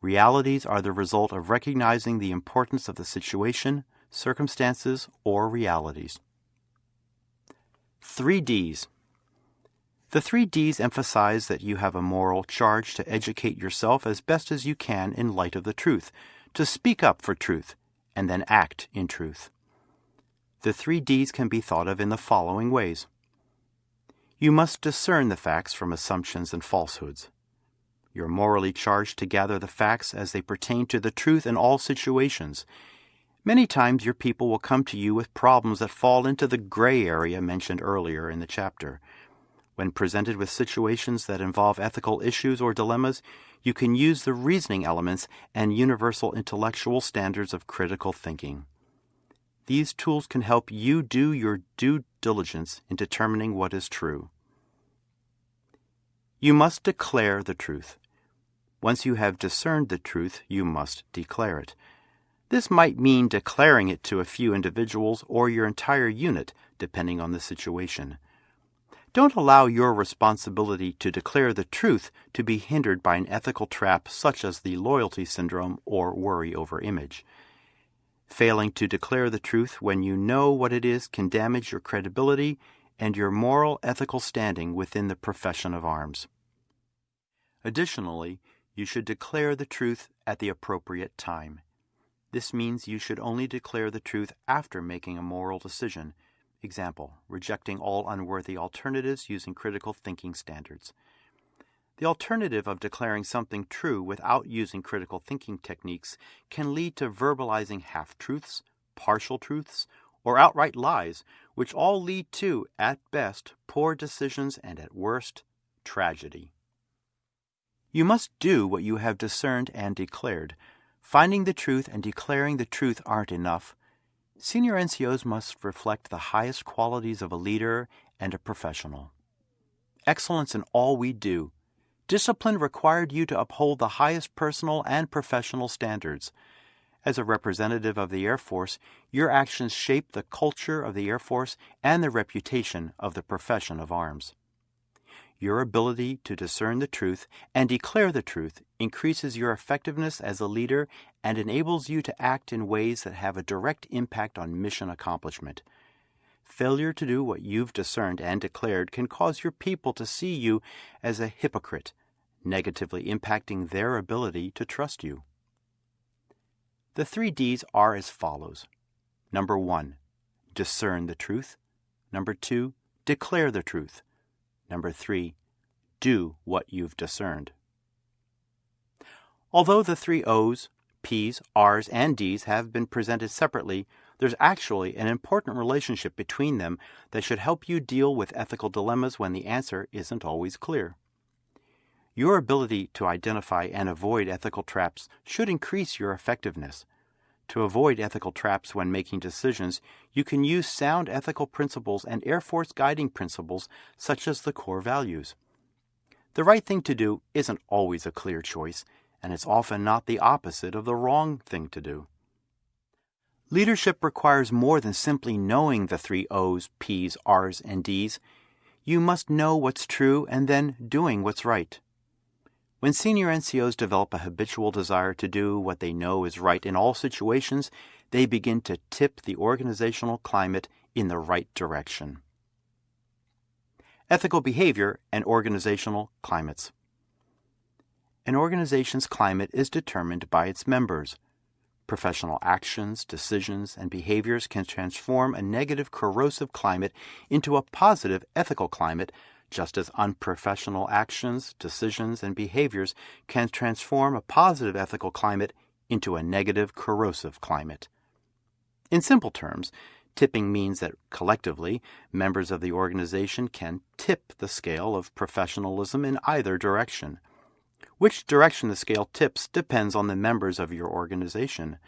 realities are the result of recognizing the importance of the situation, circumstances, or realities. Three D's the three Ds emphasize that you have a moral charge to educate yourself as best as you can in light of the truth, to speak up for truth, and then act in truth. The three Ds can be thought of in the following ways. You must discern the facts from assumptions and falsehoods. You're morally charged to gather the facts as they pertain to the truth in all situations. Many times your people will come to you with problems that fall into the gray area mentioned earlier in the chapter. When presented with situations that involve ethical issues or dilemmas, you can use the reasoning elements and universal intellectual standards of critical thinking. These tools can help you do your due diligence in determining what is true. You must declare the truth. Once you have discerned the truth, you must declare it. This might mean declaring it to a few individuals or your entire unit, depending on the situation. Don't allow your responsibility to declare the truth to be hindered by an ethical trap such as the loyalty syndrome or worry over image. Failing to declare the truth when you know what it is can damage your credibility and your moral ethical standing within the profession of arms. Additionally, you should declare the truth at the appropriate time. This means you should only declare the truth after making a moral decision Example, rejecting all unworthy alternatives using critical thinking standards. The alternative of declaring something true without using critical thinking techniques can lead to verbalizing half truths, partial truths, or outright lies, which all lead to, at best, poor decisions and at worst, tragedy. You must do what you have discerned and declared. Finding the truth and declaring the truth aren't enough. Senior NCOs must reflect the highest qualities of a leader and a professional. Excellence in all we do. Discipline required you to uphold the highest personal and professional standards. As a representative of the Air Force, your actions shape the culture of the Air Force and the reputation of the profession of arms. Your ability to discern the truth and declare the truth increases your effectiveness as a leader and enables you to act in ways that have a direct impact on mission accomplishment. Failure to do what you've discerned and declared can cause your people to see you as a hypocrite, negatively impacting their ability to trust you. The three D's are as follows. Number one, discern the truth. Number two, declare the truth. Number three, do what you've discerned. Although the three O's, P's, R's, and D's have been presented separately, there's actually an important relationship between them that should help you deal with ethical dilemmas when the answer isn't always clear. Your ability to identify and avoid ethical traps should increase your effectiveness. To avoid ethical traps when making decisions, you can use sound ethical principles and Air Force guiding principles such as the core values. The right thing to do isn't always a clear choice, and it's often not the opposite of the wrong thing to do. Leadership requires more than simply knowing the three O's, P's, R's, and D's. You must know what's true and then doing what's right. When senior NCOs develop a habitual desire to do what they know is right in all situations, they begin to tip the organizational climate in the right direction. Ethical behavior and organizational climates. An organization's climate is determined by its members. Professional actions, decisions, and behaviors can transform a negative corrosive climate into a positive ethical climate just as unprofessional actions, decisions, and behaviors can transform a positive ethical climate into a negative corrosive climate. In simple terms, tipping means that collectively, members of the organization can tip the scale of professionalism in either direction. Which direction the scale tips depends on the members of your organization.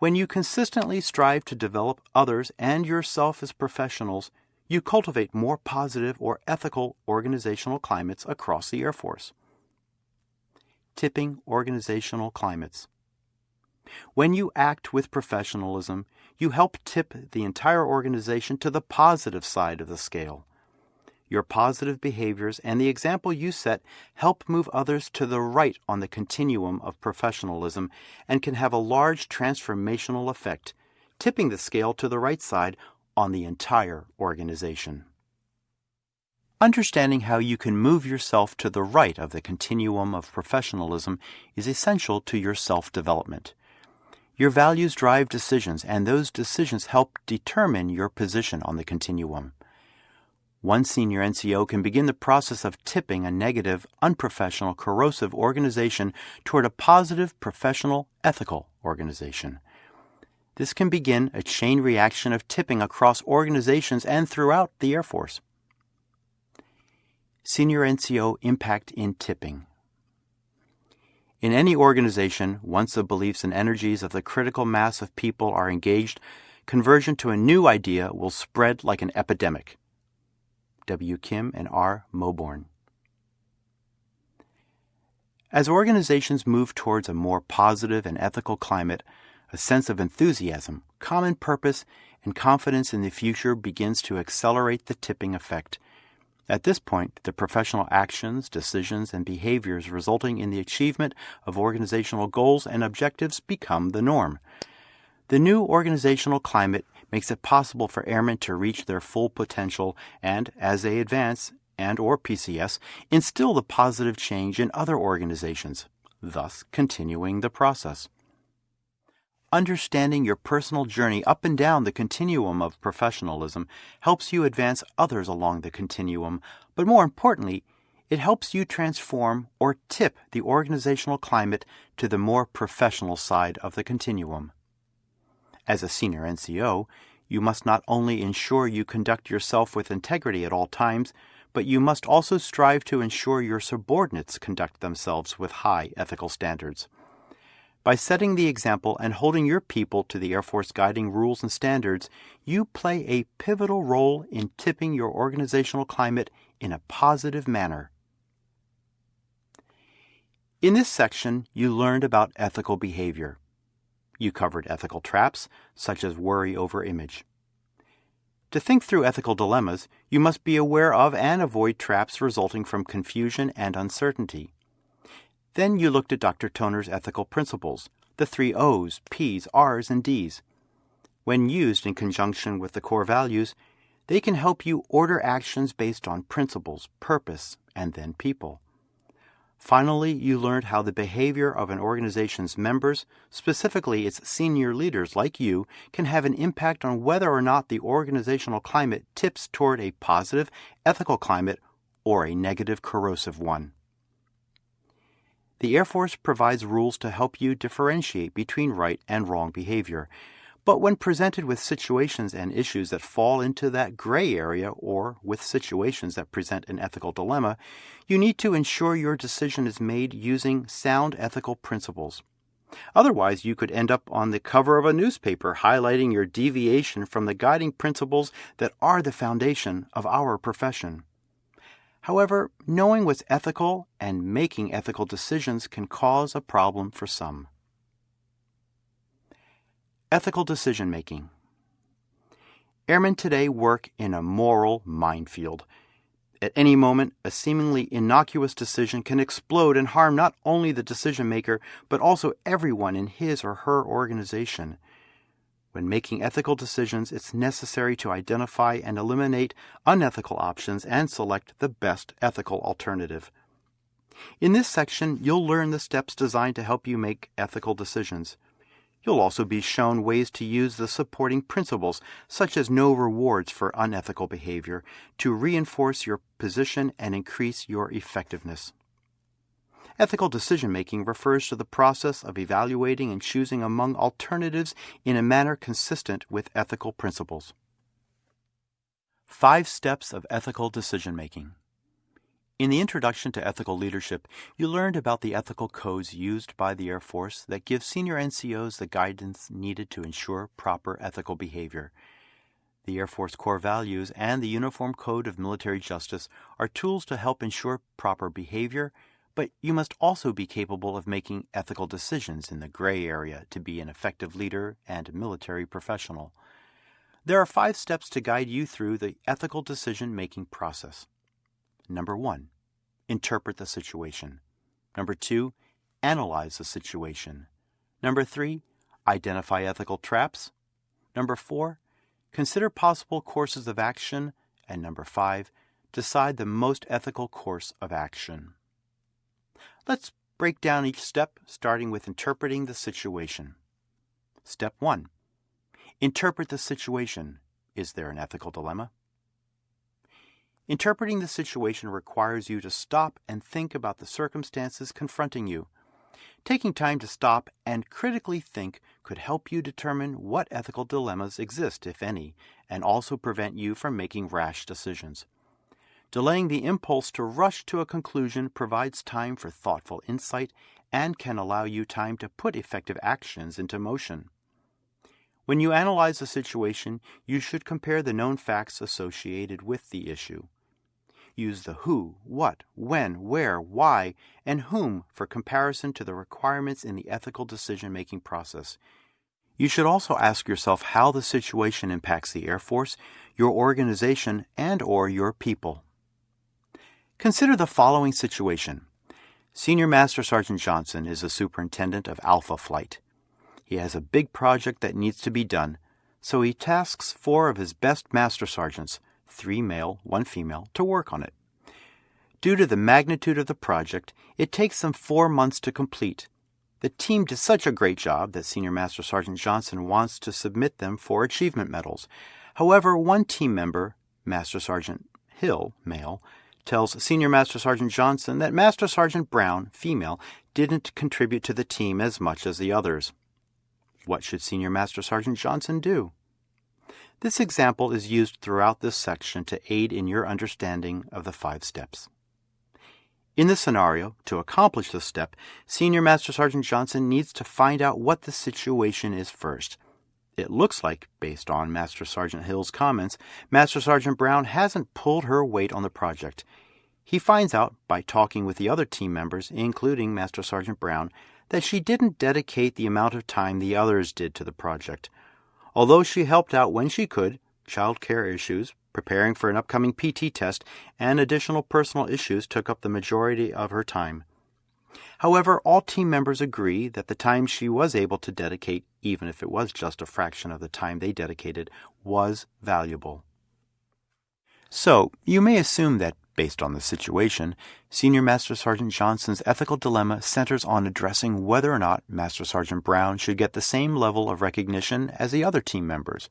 When you consistently strive to develop others and yourself as professionals, you cultivate more positive or ethical organizational climates across the Air Force. Tipping organizational climates. When you act with professionalism, you help tip the entire organization to the positive side of the scale. Your positive behaviors and the example you set help move others to the right on the continuum of professionalism and can have a large transformational effect, tipping the scale to the right side on the entire organization. Understanding how you can move yourself to the right of the continuum of professionalism is essential to your self development. Your values drive decisions, and those decisions help determine your position on the continuum. One senior NCO can begin the process of tipping a negative, unprofessional, corrosive organization toward a positive, professional, ethical organization. This can begin a chain reaction of tipping across organizations and throughout the Air Force. Senior NCO Impact in Tipping In any organization, once the beliefs and energies of the critical mass of people are engaged, conversion to a new idea will spread like an epidemic. W. Kim and R. Mauborgne. As organizations move towards a more positive and ethical climate, a sense of enthusiasm, common purpose, and confidence in the future begins to accelerate the tipping effect. At this point, the professional actions, decisions, and behaviors resulting in the achievement of organizational goals and objectives become the norm. The new organizational climate makes it possible for airmen to reach their full potential and, as they advance and or PCS, instill the positive change in other organizations, thus continuing the process. Understanding your personal journey up and down the continuum of professionalism helps you advance others along the continuum, but more importantly, it helps you transform or tip the organizational climate to the more professional side of the continuum. As a senior NCO, you must not only ensure you conduct yourself with integrity at all times, but you must also strive to ensure your subordinates conduct themselves with high ethical standards. By setting the example and holding your people to the Air Force guiding rules and standards, you play a pivotal role in tipping your organizational climate in a positive manner. In this section, you learned about ethical behavior. You covered ethical traps, such as worry over image. To think through ethical dilemmas, you must be aware of and avoid traps resulting from confusion and uncertainty. Then you looked at Dr. Toner's ethical principles, the three O's, P's, R's, and D's. When used in conjunction with the core values, they can help you order actions based on principles, purpose, and then people. Finally, you learned how the behavior of an organization's members, specifically its senior leaders like you, can have an impact on whether or not the organizational climate tips toward a positive, ethical climate or a negative, corrosive one. The Air Force provides rules to help you differentiate between right and wrong behavior. But when presented with situations and issues that fall into that gray area or with situations that present an ethical dilemma, you need to ensure your decision is made using sound ethical principles. Otherwise, you could end up on the cover of a newspaper highlighting your deviation from the guiding principles that are the foundation of our profession. However, knowing what's ethical and making ethical decisions can cause a problem for some. Ethical decision making. Airmen today work in a moral minefield. At any moment, a seemingly innocuous decision can explode and harm not only the decision maker, but also everyone in his or her organization. When making ethical decisions, it's necessary to identify and eliminate unethical options and select the best ethical alternative. In this section, you'll learn the steps designed to help you make ethical decisions. You'll also be shown ways to use the supporting principles, such as no rewards for unethical behavior, to reinforce your position and increase your effectiveness. Ethical decision making refers to the process of evaluating and choosing among alternatives in a manner consistent with ethical principles. Five Steps of Ethical Decision Making in the introduction to ethical leadership, you learned about the ethical codes used by the Air Force that give senior NCOs the guidance needed to ensure proper ethical behavior. The Air Force core values and the Uniform Code of Military Justice are tools to help ensure proper behavior, but you must also be capable of making ethical decisions in the gray area to be an effective leader and military professional. There are five steps to guide you through the ethical decision making process. Number one, interpret the situation. Number two, analyze the situation. Number three, identify ethical traps. Number four, consider possible courses of action. And number five, decide the most ethical course of action. Let's break down each step, starting with interpreting the situation. Step one Interpret the situation. Is there an ethical dilemma? Interpreting the situation requires you to stop and think about the circumstances confronting you. Taking time to stop and critically think could help you determine what ethical dilemmas exist, if any, and also prevent you from making rash decisions. Delaying the impulse to rush to a conclusion provides time for thoughtful insight and can allow you time to put effective actions into motion. When you analyze a situation, you should compare the known facts associated with the issue. Use the who, what, when, where, why, and whom for comparison to the requirements in the ethical decision making process. You should also ask yourself how the situation impacts the Air Force, your organization, and or your people. Consider the following situation. Senior Master Sergeant Johnson is the superintendent of Alpha Flight. He has a big project that needs to be done, so he tasks four of his best master sergeants, three male, one female, to work on it. Due to the magnitude of the project, it takes them four months to complete. The team did such a great job that Senior Master Sergeant Johnson wants to submit them for achievement medals. However, one team member, Master Sergeant Hill, male, tells Senior Master Sergeant Johnson that Master Sergeant Brown, female, didn't contribute to the team as much as the others. What should Senior Master Sergeant Johnson do? This example is used throughout this section to aid in your understanding of the five steps. In this scenario, to accomplish this step, Senior Master Sergeant Johnson needs to find out what the situation is first. It looks like, based on Master Sergeant Hill's comments, Master Sergeant Brown hasn't pulled her weight on the project. He finds out, by talking with the other team members, including Master Sergeant Brown, that she didn't dedicate the amount of time the others did to the project. Although she helped out when she could, child care issues, preparing for an upcoming PT test, and additional personal issues took up the majority of her time. However, all team members agree that the time she was able to dedicate, even if it was just a fraction of the time they dedicated, was valuable. So, you may assume that, based on the situation, Senior Master Sergeant Johnson's ethical dilemma centers on addressing whether or not Master Sergeant Brown should get the same level of recognition as the other team members.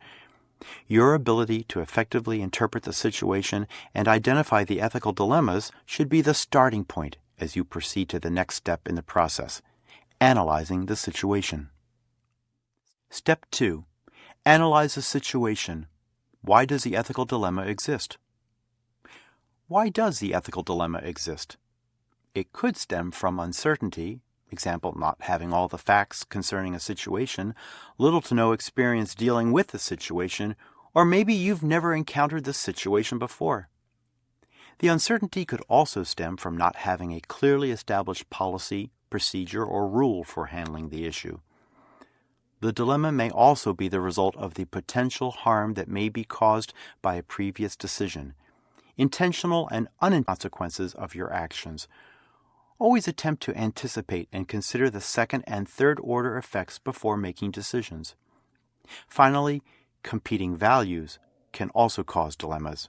Your ability to effectively interpret the situation and identify the ethical dilemmas should be the starting point as you proceed to the next step in the process, analyzing the situation. Step 2. Analyze the situation. Why does the ethical dilemma exist? Why does the ethical dilemma exist? It could stem from uncertainty, example, not having all the facts concerning a situation, little to no experience dealing with the situation, or maybe you've never encountered this situation before. The uncertainty could also stem from not having a clearly established policy, procedure, or rule for handling the issue. The dilemma may also be the result of the potential harm that may be caused by a previous decision, intentional and unintentional consequences of your actions, Always attempt to anticipate and consider the second and third order effects before making decisions. Finally, competing values can also cause dilemmas.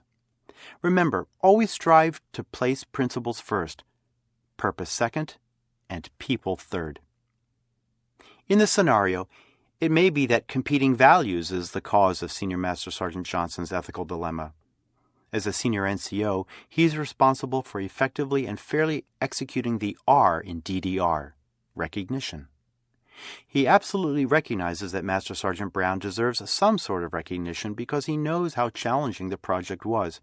Remember, always strive to place principles first, purpose second, and people third. In this scenario, it may be that competing values is the cause of Senior Master Sergeant Johnson's ethical dilemma. As a senior NCO, he is responsible for effectively and fairly executing the R in DDR recognition. He absolutely recognizes that Master Sergeant Brown deserves some sort of recognition because he knows how challenging the project was.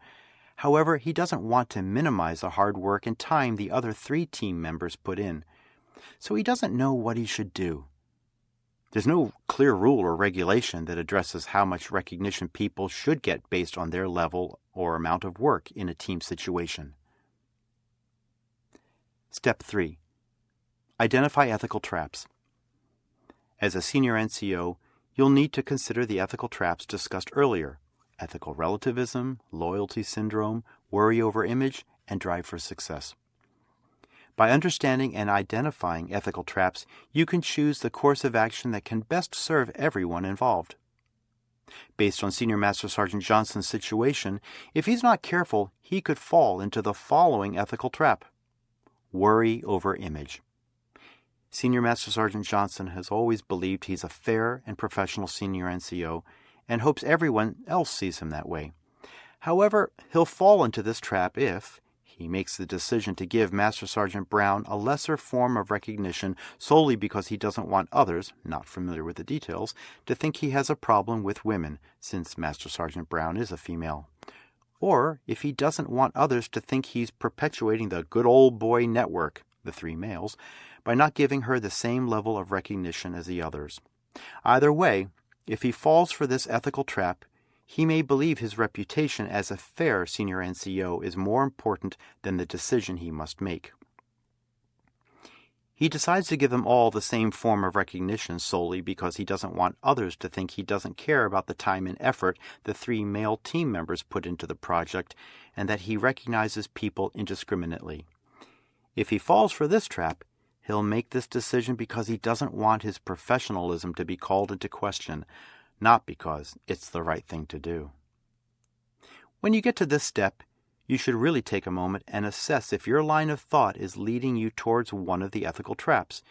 However, he doesn't want to minimize the hard work and time the other three team members put in. So he doesn't know what he should do. There's no clear rule or regulation that addresses how much recognition people should get based on their level or amount of work in a team situation. Step 3 Identify ethical traps. As a senior NCO, you'll need to consider the ethical traps discussed earlier ethical relativism, loyalty syndrome, worry over image, and drive for success. By understanding and identifying ethical traps, you can choose the course of action that can best serve everyone involved. Based on Senior Master Sergeant Johnson's situation, if he's not careful, he could fall into the following ethical trap worry over image. Senior Master Sergeant Johnson has always believed he's a fair and professional senior NCO and hopes everyone else sees him that way. However, he'll fall into this trap if, he makes the decision to give Master Sergeant Brown a lesser form of recognition solely because he doesn't want others, not familiar with the details, to think he has a problem with women, since Master Sergeant Brown is a female. Or if he doesn't want others to think he's perpetuating the good old boy network, the three males, by not giving her the same level of recognition as the others. Either way, if he falls for this ethical trap, he may believe his reputation as a fair senior NCO is more important than the decision he must make. He decides to give them all the same form of recognition solely because he doesn't want others to think he doesn't care about the time and effort the three male team members put into the project and that he recognizes people indiscriminately. If he falls for this trap, he'll make this decision because he doesn't want his professionalism to be called into question, not because it's the right thing to do. When you get to this step, you should really take a moment and assess if your line of thought is leading you towards one of the ethical traps.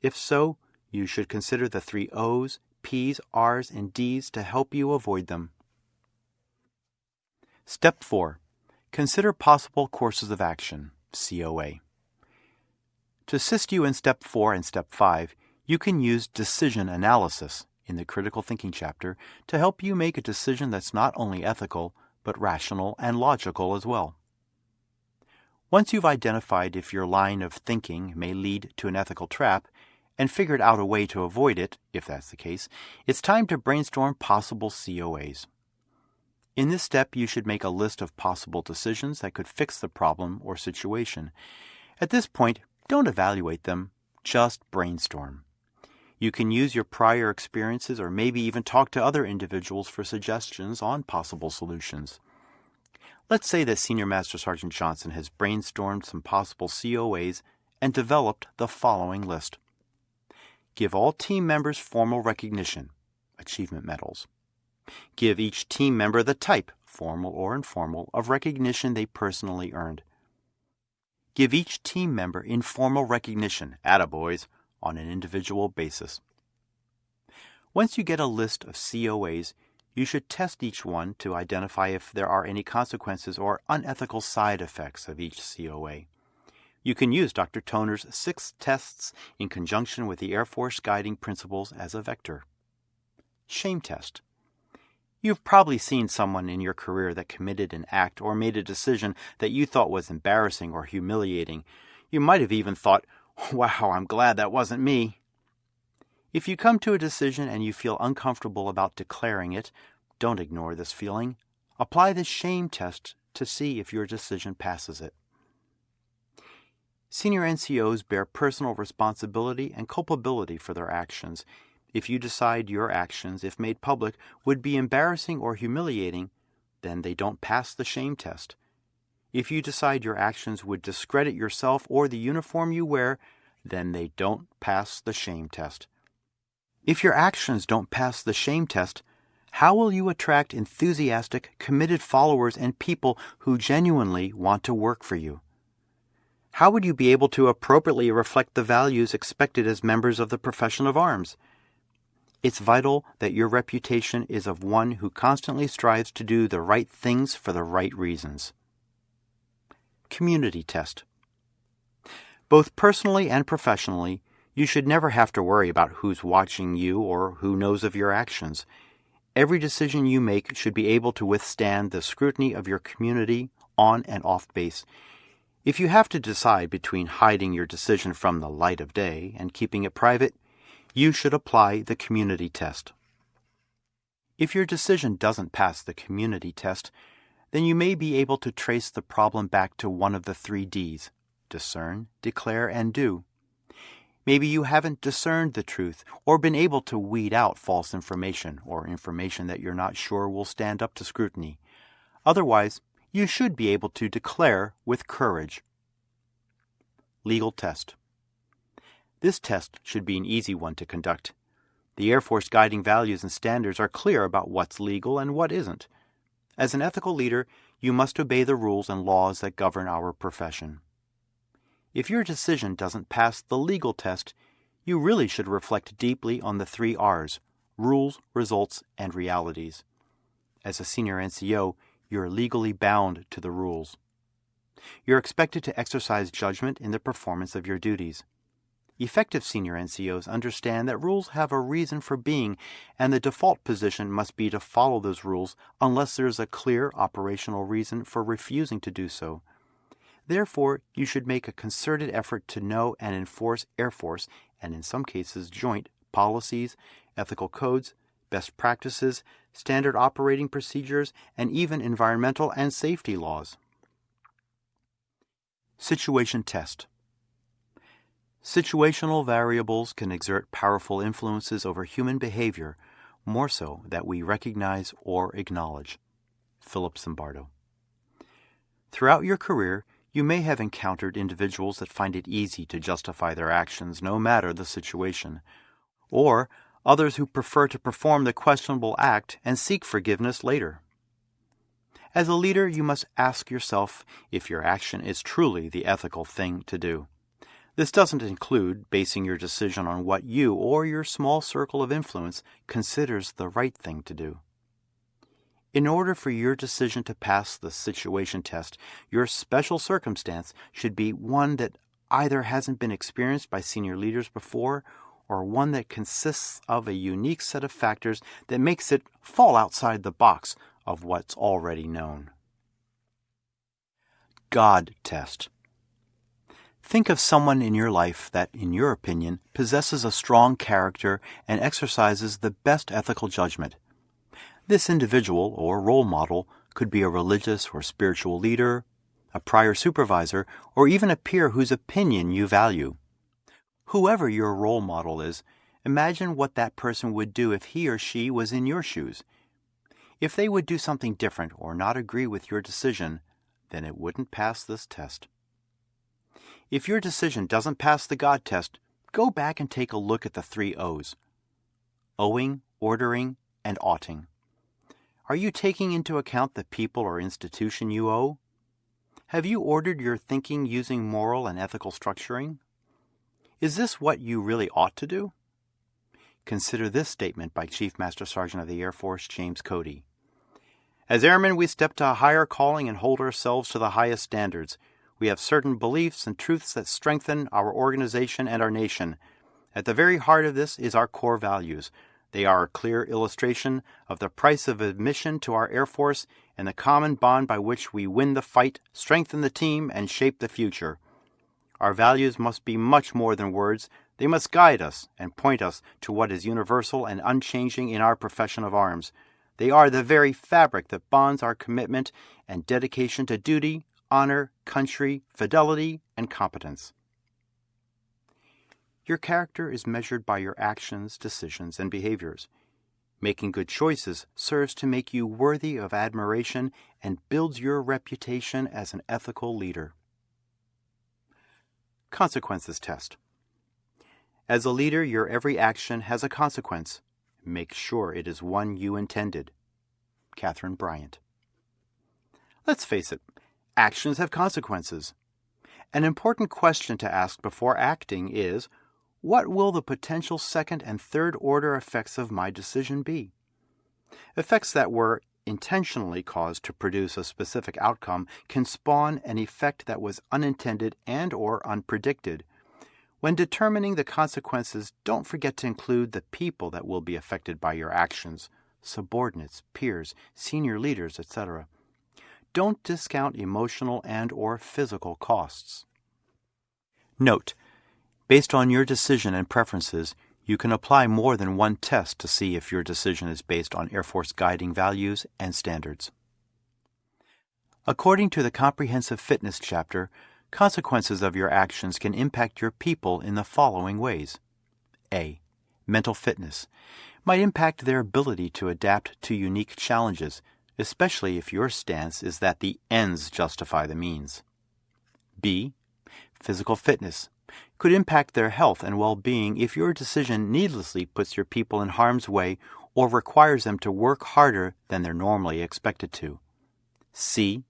If so, you should consider the three O's, P's, R's, and D's to help you avoid them. Step 4 Consider possible courses of action, COA. To assist you in Step 4 and Step 5, you can use decision analysis in the critical thinking chapter to help you make a decision that's not only ethical, but rational and logical as well. Once you've identified if your line of thinking may lead to an ethical trap, and figured out a way to avoid it, if that's the case, it's time to brainstorm possible COAs. In this step, you should make a list of possible decisions that could fix the problem or situation. At this point, don't evaluate them, just brainstorm. You can use your prior experiences or maybe even talk to other individuals for suggestions on possible solutions. Let's say that Senior Master Sergeant Johnson has brainstormed some possible COAs and developed the following list. Give all team members formal recognition, achievement medals. Give each team member the type, formal or informal, of recognition they personally earned. Give each team member informal recognition, attaboys, on an individual basis. Once you get a list of COAs, you should test each one to identify if there are any consequences or unethical side effects of each COA. You can use Dr. Toner's six tests in conjunction with the Air Force guiding principles as a vector. Shame test. You've probably seen someone in your career that committed an act or made a decision that you thought was embarrassing or humiliating. You might have even thought, Wow, I'm glad that wasn't me. If you come to a decision and you feel uncomfortable about declaring it, don't ignore this feeling. Apply the shame test to see if your decision passes it. Senior NCOs bear personal responsibility and culpability for their actions. If you decide your actions, if made public, would be embarrassing or humiliating, then they don't pass the shame test. If you decide your actions would discredit yourself or the uniform you wear, then they don't pass the shame test. If your actions don't pass the shame test, how will you attract enthusiastic, committed followers and people who genuinely want to work for you? How would you be able to appropriately reflect the values expected as members of the profession of arms? It's vital that your reputation is of one who constantly strives to do the right things for the right reasons. Community Test Both personally and professionally, you should never have to worry about who's watching you or who knows of your actions. Every decision you make should be able to withstand the scrutiny of your community on and off base if you have to decide between hiding your decision from the light of day and keeping it private, you should apply the community test. If your decision doesn't pass the community test, then you may be able to trace the problem back to one of the three D's discern, declare, and do. Maybe you haven't discerned the truth or been able to weed out false information or information that you're not sure will stand up to scrutiny. Otherwise, you should be able to declare with courage. Legal Test This test should be an easy one to conduct. The Air Force guiding values and standards are clear about what's legal and what isn't. As an ethical leader, you must obey the rules and laws that govern our profession. If your decision doesn't pass the legal test, you really should reflect deeply on the three R's rules, results, and realities. As a senior NCO, you're legally bound to the rules. You're expected to exercise judgment in the performance of your duties. Effective senior NCOs understand that rules have a reason for being, and the default position must be to follow those rules unless there is a clear operational reason for refusing to do so. Therefore, you should make a concerted effort to know and enforce Air Force, and in some cases joint, policies, ethical codes, best practices, standard operating procedures, and even environmental and safety laws. Situation Test Situational variables can exert powerful influences over human behavior more so that we recognize or acknowledge. Philip Zimbardo. Throughout your career, you may have encountered individuals that find it easy to justify their actions no matter the situation, or others who prefer to perform the questionable act and seek forgiveness later. As a leader, you must ask yourself if your action is truly the ethical thing to do. This doesn't include basing your decision on what you or your small circle of influence considers the right thing to do. In order for your decision to pass the situation test, your special circumstance should be one that either hasn't been experienced by senior leaders before or one that consists of a unique set of factors that makes it fall outside the box of what's already known. God test. Think of someone in your life that, in your opinion, possesses a strong character and exercises the best ethical judgment. This individual or role model could be a religious or spiritual leader, a prior supervisor, or even a peer whose opinion you value. Whoever your role model is, imagine what that person would do if he or she was in your shoes. If they would do something different or not agree with your decision, then it wouldn't pass this test. If your decision doesn't pass the God test, go back and take a look at the three O's owing, ordering, and oughting. Are you taking into account the people or institution you owe? Have you ordered your thinking using moral and ethical structuring? Is this what you really ought to do? Consider this statement by Chief Master Sergeant of the Air Force James Cody. As airmen, we step to a higher calling and hold ourselves to the highest standards. We have certain beliefs and truths that strengthen our organization and our nation. At the very heart of this is our core values. They are a clear illustration of the price of admission to our Air Force and the common bond by which we win the fight, strengthen the team, and shape the future. Our values must be much more than words. They must guide us and point us to what is universal and unchanging in our profession of arms. They are the very fabric that bonds our commitment and dedication to duty, honor, country, fidelity, and competence. Your character is measured by your actions, decisions, and behaviors. Making good choices serves to make you worthy of admiration and builds your reputation as an ethical leader. Consequences Test As a leader, your every action has a consequence. Make sure it is one you intended. Catherine Bryant. Let's face it, actions have consequences. An important question to ask before acting is what will the potential second and third order effects of my decision be? Effects that were intentionally caused to produce a specific outcome can spawn an effect that was unintended and or unpredicted. When determining the consequences, don't forget to include the people that will be affected by your actions, subordinates, peers, senior leaders, etc. Don't discount emotional and or physical costs. Note, based on your decision and preferences, you can apply more than one test to see if your decision is based on Air Force guiding values and standards. According to the Comprehensive Fitness chapter, consequences of your actions can impact your people in the following ways. A. Mental fitness might impact their ability to adapt to unique challenges, especially if your stance is that the ends justify the means. B. Physical fitness could impact their health and well being if your decision needlessly puts your people in harm's way or requires them to work harder than they're normally expected to. C.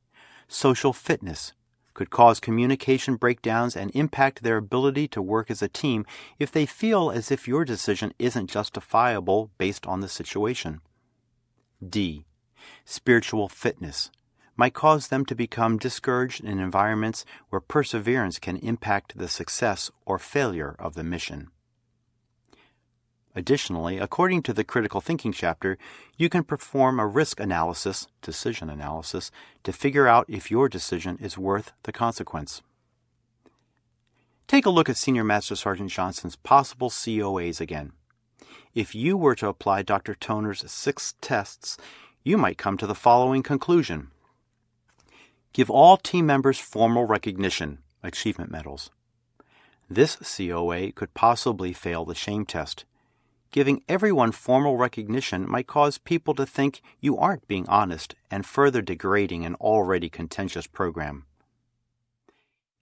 Social fitness could cause communication breakdowns and impact their ability to work as a team if they feel as if your decision isn't justifiable based on the situation. D. Spiritual fitness might cause them to become discouraged in environments where perseverance can impact the success or failure of the mission. Additionally, according to the critical thinking chapter, you can perform a risk analysis, decision analysis, to figure out if your decision is worth the consequence. Take a look at Senior Master Sergeant Johnson's possible COAs again. If you were to apply Dr. Toner's six tests, you might come to the following conclusion. Give all team members formal recognition, achievement medals. This COA could possibly fail the shame test. Giving everyone formal recognition might cause people to think you aren't being honest and further degrading an already contentious program.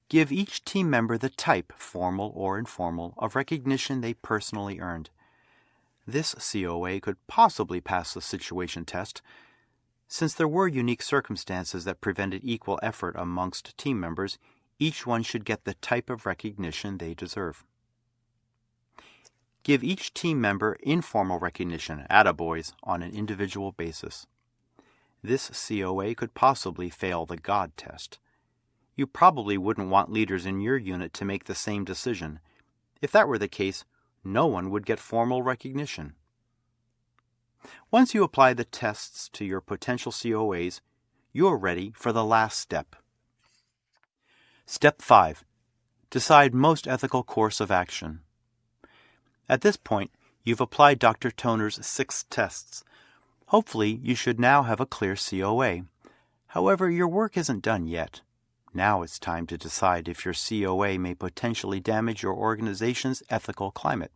Give each team member the type, formal or informal, of recognition they personally earned. This COA could possibly pass the situation test since there were unique circumstances that prevented equal effort amongst team members, each one should get the type of recognition they deserve. Give each team member informal recognition, attaboys, on an individual basis. This COA could possibly fail the God test. You probably wouldn't want leaders in your unit to make the same decision. If that were the case, no one would get formal recognition. Once you apply the tests to your potential COAs, you're ready for the last step. Step 5. Decide most ethical course of action. At this point, you've applied Dr. Toner's six tests. Hopefully, you should now have a clear COA. However, your work isn't done yet. Now it's time to decide if your COA may potentially damage your organization's ethical climate.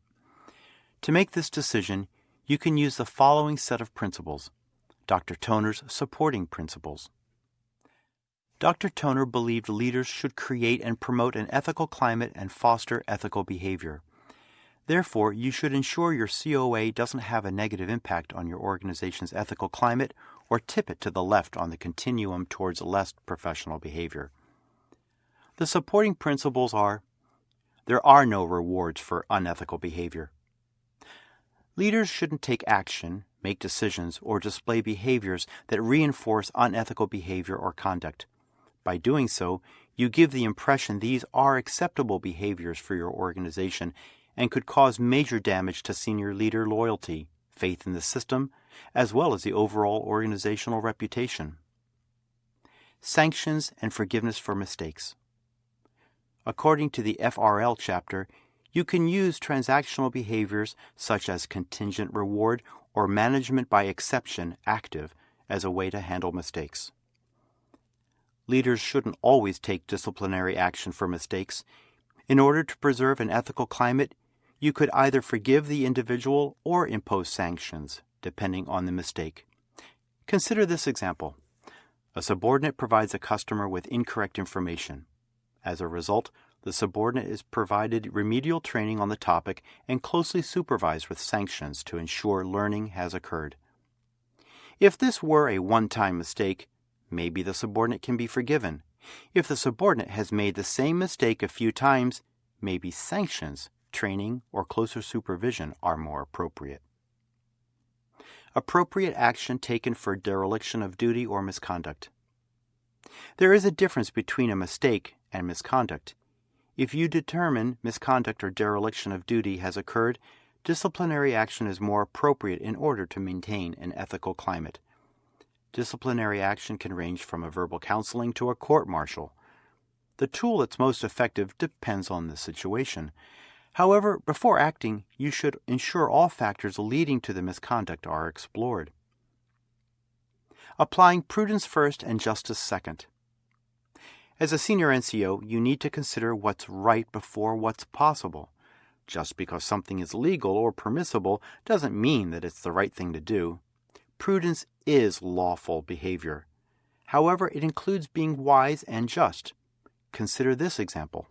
To make this decision, you can use the following set of principles Dr. Toner's supporting principles. Dr. Toner believed leaders should create and promote an ethical climate and foster ethical behavior. Therefore, you should ensure your COA doesn't have a negative impact on your organization's ethical climate or tip it to the left on the continuum towards less professional behavior. The supporting principles are there are no rewards for unethical behavior. Leaders shouldn't take action, make decisions, or display behaviors that reinforce unethical behavior or conduct. By doing so, you give the impression these are acceptable behaviors for your organization and could cause major damage to senior leader loyalty, faith in the system, as well as the overall organizational reputation. Sanctions and forgiveness for mistakes. according to the FRL chapter, you can use transactional behaviors such as contingent reward or management by exception active as a way to handle mistakes. Leaders shouldn't always take disciplinary action for mistakes. In order to preserve an ethical climate, you could either forgive the individual or impose sanctions, depending on the mistake. Consider this example. A subordinate provides a customer with incorrect information. As a result, the subordinate is provided remedial training on the topic and closely supervised with sanctions to ensure learning has occurred. If this were a one time mistake, maybe the subordinate can be forgiven. If the subordinate has made the same mistake a few times, maybe sanctions, training, or closer supervision are more appropriate. Appropriate action taken for dereliction of duty or misconduct. There is a difference between a mistake and misconduct. If you determine misconduct or dereliction of duty has occurred, disciplinary action is more appropriate in order to maintain an ethical climate. Disciplinary action can range from a verbal counseling to a court martial. The tool that's most effective depends on the situation. However, before acting, you should ensure all factors leading to the misconduct are explored. Applying prudence first and justice second. As a senior NCO, you need to consider what's right before what's possible. Just because something is legal or permissible doesn't mean that it's the right thing to do. Prudence is lawful behavior. However, it includes being wise and just. Consider this example.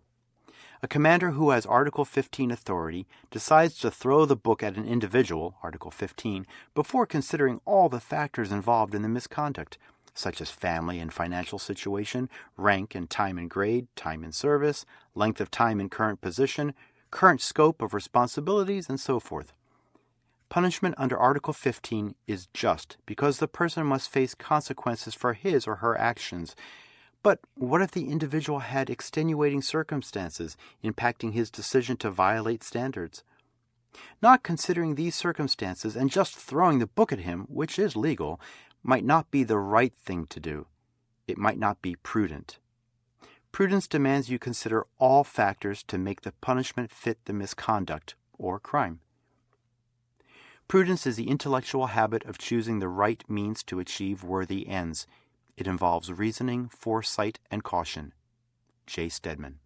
A commander who has Article 15 authority decides to throw the book at an individual, Article 15, before considering all the factors involved in the misconduct, such as family and financial situation, rank and time and grade, time in service, length of time in current position, current scope of responsibilities, and so forth. Punishment under Article 15 is just because the person must face consequences for his or her actions. But what if the individual had extenuating circumstances impacting his decision to violate standards? Not considering these circumstances and just throwing the book at him, which is legal, might not be the right thing to do. It might not be prudent. Prudence demands you consider all factors to make the punishment fit the misconduct or crime. Prudence is the intellectual habit of choosing the right means to achieve worthy ends. It involves reasoning, foresight, and caution. J. Stedman.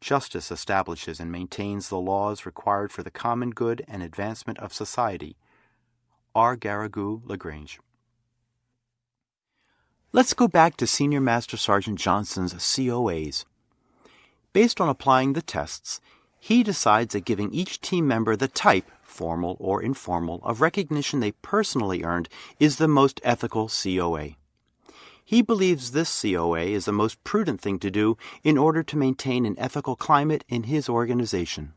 Justice establishes and maintains the laws required for the common good and advancement of society. R. Garrigou Lagrange. Let's go back to Senior Master Sergeant Johnson's COAs. Based on applying the tests, he decides that giving each team member the type, formal or informal, of recognition they personally earned is the most ethical COA. He believes this COA is the most prudent thing to do in order to maintain an ethical climate in his organization.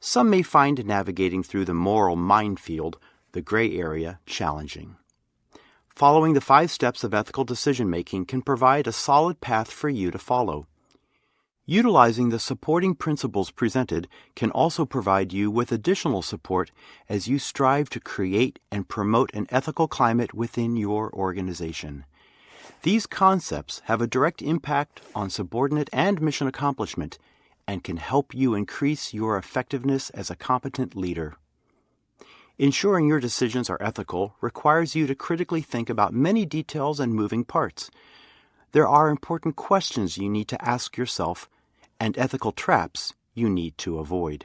Some may find navigating through the moral minefield the gray area challenging. Following the five steps of ethical decision making can provide a solid path for you to follow. Utilizing the supporting principles presented can also provide you with additional support as you strive to create and promote an ethical climate within your organization. These concepts have a direct impact on subordinate and mission accomplishment and can help you increase your effectiveness as a competent leader. Ensuring your decisions are ethical requires you to critically think about many details and moving parts. There are important questions you need to ask yourself and ethical traps you need to avoid.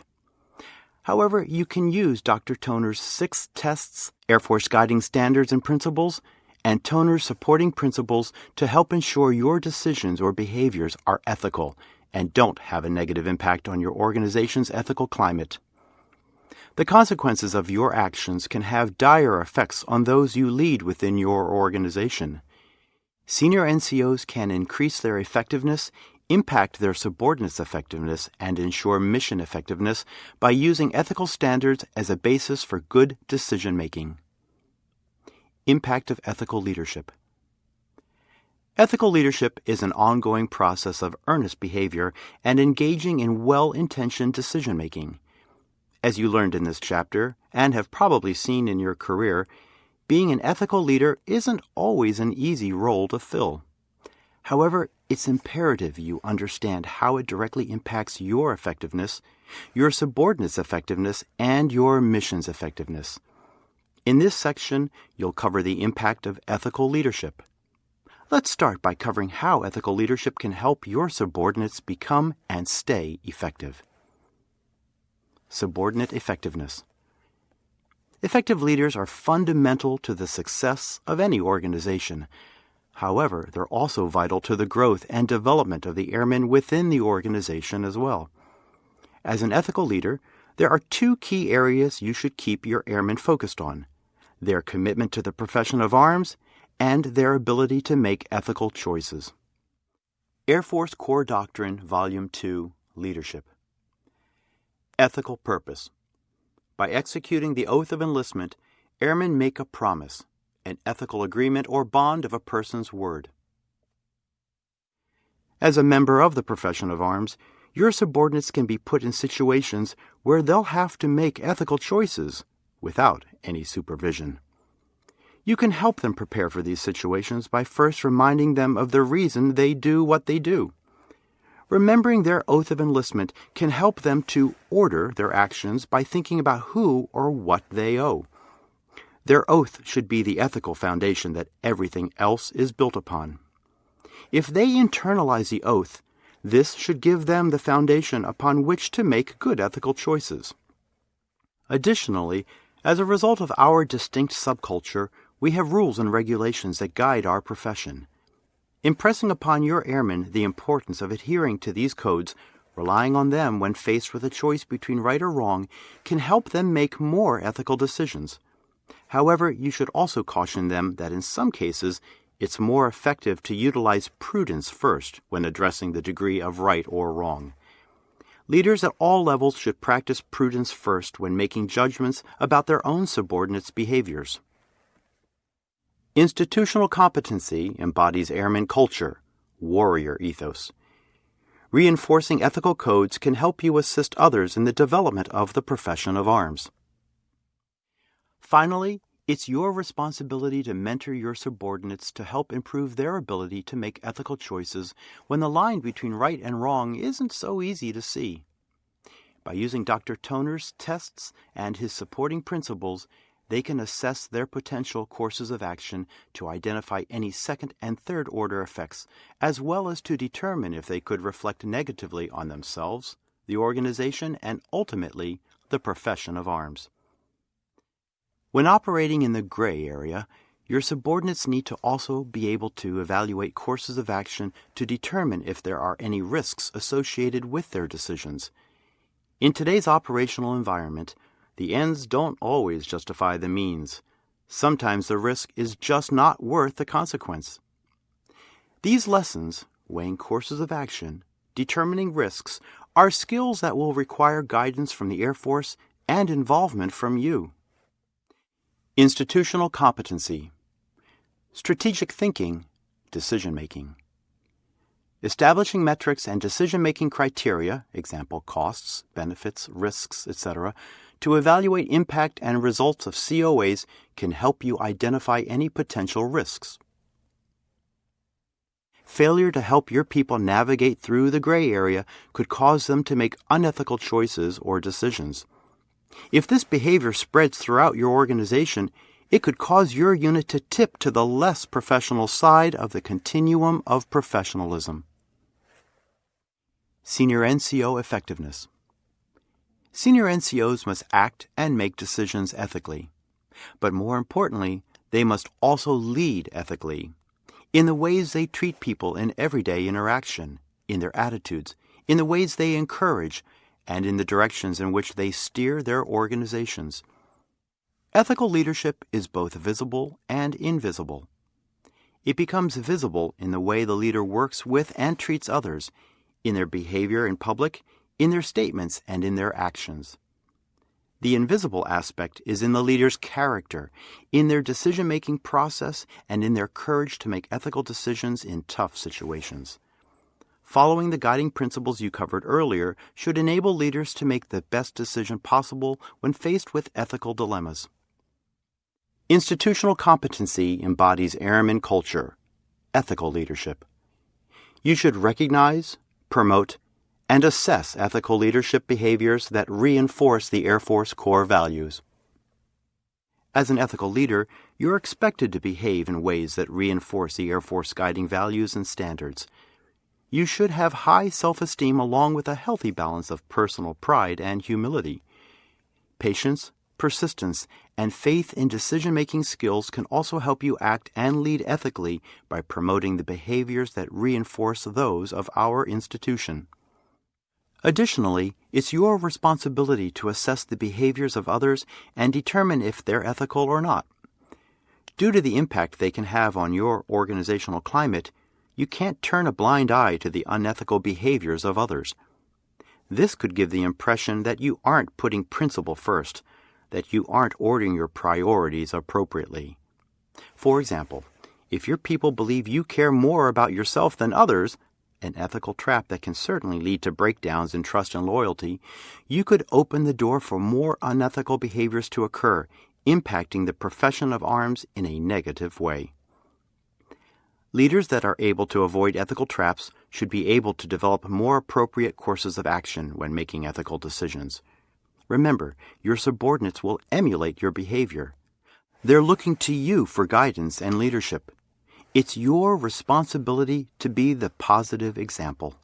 However, you can use Dr. Toner's six tests, Air Force guiding standards and principles, and Toner's supporting principles to help ensure your decisions or behaviors are ethical and don't have a negative impact on your organization's ethical climate. The consequences of your actions can have dire effects on those you lead within your organization. Senior NCOs can increase their effectiveness, impact their subordinates' effectiveness, and ensure mission effectiveness by using ethical standards as a basis for good decision making. Impact of ethical leadership. Ethical leadership is an ongoing process of earnest behavior and engaging in well intentioned decision making. As you learned in this chapter, and have probably seen in your career, being an ethical leader isn't always an easy role to fill. However, it's imperative you understand how it directly impacts your effectiveness, your subordinates' effectiveness, and your mission's effectiveness. In this section, you'll cover the impact of ethical leadership. Let's start by covering how ethical leadership can help your subordinates become and stay effective. Subordinate effectiveness. Effective leaders are fundamental to the success of any organization. However, they're also vital to the growth and development of the airmen within the organization as well. As an ethical leader, there are two key areas you should keep your airmen focused on their commitment to the profession of arms and their ability to make ethical choices. Air Force Core Doctrine, Volume 2 Leadership Ethical Purpose By executing the oath of enlistment, airmen make a promise an ethical agreement or bond of a person's word. As a member of the profession of arms, your subordinates can be put in situations where they'll have to make ethical choices without any supervision. You can help them prepare for these situations by first reminding them of the reason they do what they do. Remembering their oath of enlistment can help them to order their actions by thinking about who or what they owe. Their oath should be the ethical foundation that everything else is built upon. If they internalize the oath, this should give them the foundation upon which to make good ethical choices. Additionally, as a result of our distinct subculture, we have rules and regulations that guide our profession. Impressing upon your airmen the importance of adhering to these codes, relying on them when faced with a choice between right or wrong, can help them make more ethical decisions. However, you should also caution them that in some cases, it's more effective to utilize prudence first when addressing the degree of right or wrong. Leaders at all levels should practice prudence first when making judgments about their own subordinates' behaviors. Institutional competency embodies airman culture, warrior ethos. Reinforcing ethical codes can help you assist others in the development of the profession of arms. Finally, it's your responsibility to mentor your subordinates to help improve their ability to make ethical choices when the line between right and wrong isn't so easy to see. By using Dr. Toner's tests and his supporting principles, they can assess their potential courses of action to identify any second and third order effects, as well as to determine if they could reflect negatively on themselves, the organization, and ultimately the profession of arms. When operating in the gray area, your subordinates need to also be able to evaluate courses of action to determine if there are any risks associated with their decisions. In today's operational environment, the ends don't always justify the means. Sometimes the risk is just not worth the consequence. These lessons, weighing courses of action, determining risks, are skills that will require guidance from the Air Force and involvement from you. Institutional competency, strategic thinking, decision making. Establishing metrics and decision making criteria, example costs, benefits, risks, etc., to evaluate impact and results of COAs can help you identify any potential risks. Failure to help your people navigate through the gray area could cause them to make unethical choices or decisions. If this behavior spreads throughout your organization, it could cause your unit to tip to the less professional side of the continuum of professionalism. Senior NCO Effectiveness Senior NCOs must act and make decisions ethically. But more importantly, they must also lead ethically in the ways they treat people in everyday interaction, in their attitudes, in the ways they encourage, and in the directions in which they steer their organizations. Ethical leadership is both visible and invisible. It becomes visible in the way the leader works with and treats others, in their behavior in public, in their statements, and in their actions. The invisible aspect is in the leader's character, in their decision making process, and in their courage to make ethical decisions in tough situations. Following the guiding principles you covered earlier should enable leaders to make the best decision possible when faced with ethical dilemmas. Institutional competency embodies airman culture, ethical leadership. You should recognize, promote, and assess ethical leadership behaviors that reinforce the Air Force core values. As an ethical leader, you're expected to behave in ways that reinforce the Air Force guiding values and standards. You should have high self esteem along with a healthy balance of personal pride and humility. Patience, persistence, and faith in decision making skills can also help you act and lead ethically by promoting the behaviors that reinforce those of our institution. Additionally, it's your responsibility to assess the behaviors of others and determine if they're ethical or not. Due to the impact they can have on your organizational climate, you can't turn a blind eye to the unethical behaviors of others. This could give the impression that you aren't putting principle first, that you aren't ordering your priorities appropriately. For example, if your people believe you care more about yourself than others, an ethical trap that can certainly lead to breakdowns in trust and loyalty, you could open the door for more unethical behaviors to occur, impacting the profession of arms in a negative way. Leaders that are able to avoid ethical traps should be able to develop more appropriate courses of action when making ethical decisions. Remember, your subordinates will emulate your behavior. They're looking to you for guidance and leadership. It's your responsibility to be the positive example.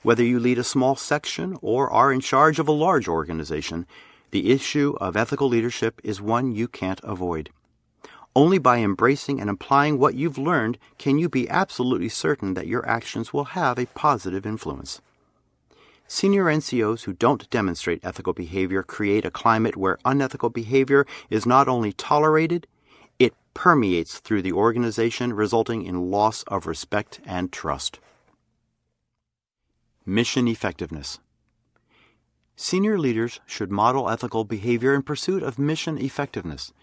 Whether you lead a small section or are in charge of a large organization, the issue of ethical leadership is one you can't avoid. Only by embracing and applying what you've learned can you be absolutely certain that your actions will have a positive influence. Senior NCOs who don't demonstrate ethical behavior create a climate where unethical behavior is not only tolerated, permeates through the organization, resulting in loss of respect and trust. Mission effectiveness. Senior leaders should model ethical behavior in pursuit of mission effectiveness.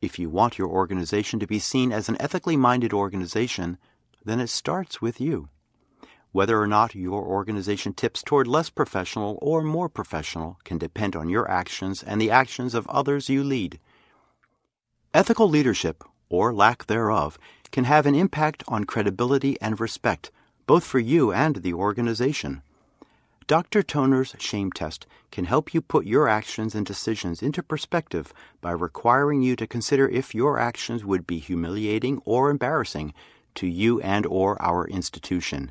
If you want your organization to be seen as an ethically minded organization, then it starts with you. Whether or not your organization tips toward less professional or more professional can depend on your actions and the actions of others you lead. Ethical leadership, or lack thereof, can have an impact on credibility and respect, both for you and the organization. Dr. Toner's shame test can help you put your actions and decisions into perspective by requiring you to consider if your actions would be humiliating or embarrassing to you and or our institution.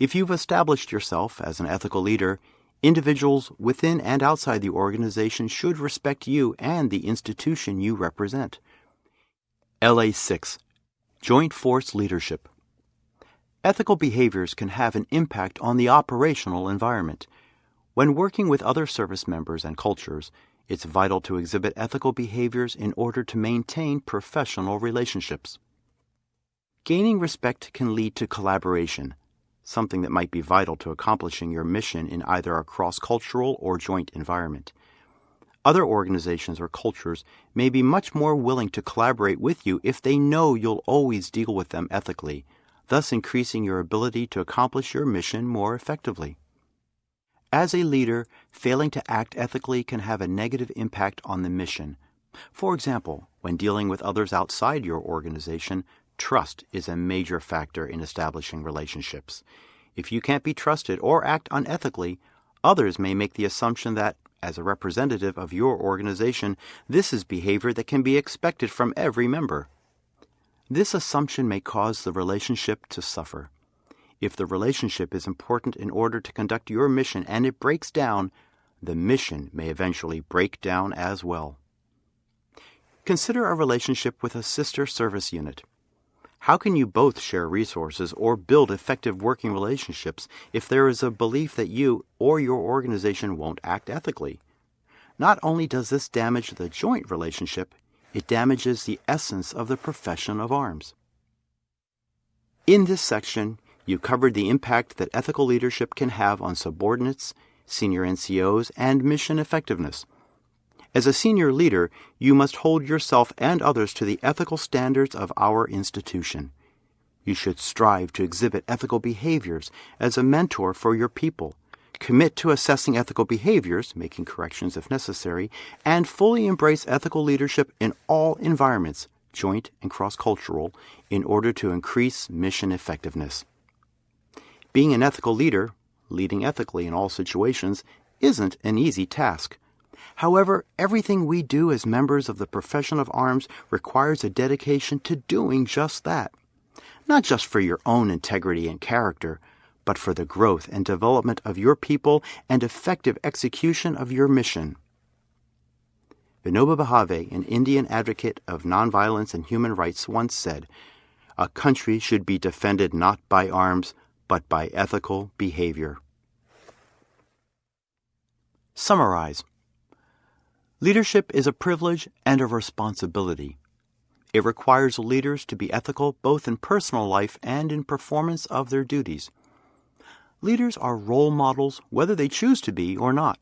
If you've established yourself as an ethical leader, individuals within and outside the organization should respect you and the institution you represent. LA 6 Joint Force Leadership Ethical behaviors can have an impact on the operational environment. When working with other service members and cultures, it's vital to exhibit ethical behaviors in order to maintain professional relationships. Gaining respect can lead to collaboration, something that might be vital to accomplishing your mission in either a cross cultural or joint environment. Other organizations or cultures may be much more willing to collaborate with you if they know you'll always deal with them ethically, thus increasing your ability to accomplish your mission more effectively. As a leader, failing to act ethically can have a negative impact on the mission. For example, when dealing with others outside your organization, trust is a major factor in establishing relationships. If you can't be trusted or act unethically, others may make the assumption that, as a representative of your organization, this is behavior that can be expected from every member. This assumption may cause the relationship to suffer. If the relationship is important in order to conduct your mission and it breaks down, the mission may eventually break down as well. Consider a relationship with a sister service unit. How can you both share resources or build effective working relationships if there is a belief that you or your organization won't act ethically? Not only does this damage the joint relationship, it damages the essence of the profession of arms. In this section, you covered the impact that ethical leadership can have on subordinates, senior NCOs, and mission effectiveness. As a senior leader, you must hold yourself and others to the ethical standards of our institution. You should strive to exhibit ethical behaviors as a mentor for your people, commit to assessing ethical behaviors, making corrections if necessary, and fully embrace ethical leadership in all environments, joint and cross cultural, in order to increase mission effectiveness. Being an ethical leader, leading ethically in all situations, isn't an easy task. However, everything we do as members of the profession of arms requires a dedication to doing just that. Not just for your own integrity and character, but for the growth and development of your people and effective execution of your mission. Vinoba Bhave, an Indian advocate of nonviolence and human rights, once said, A country should be defended not by arms, but by ethical behavior. Summarize Leadership is a privilege and a responsibility. It requires leaders to be ethical both in personal life and in performance of their duties. Leaders are role models whether they choose to be or not.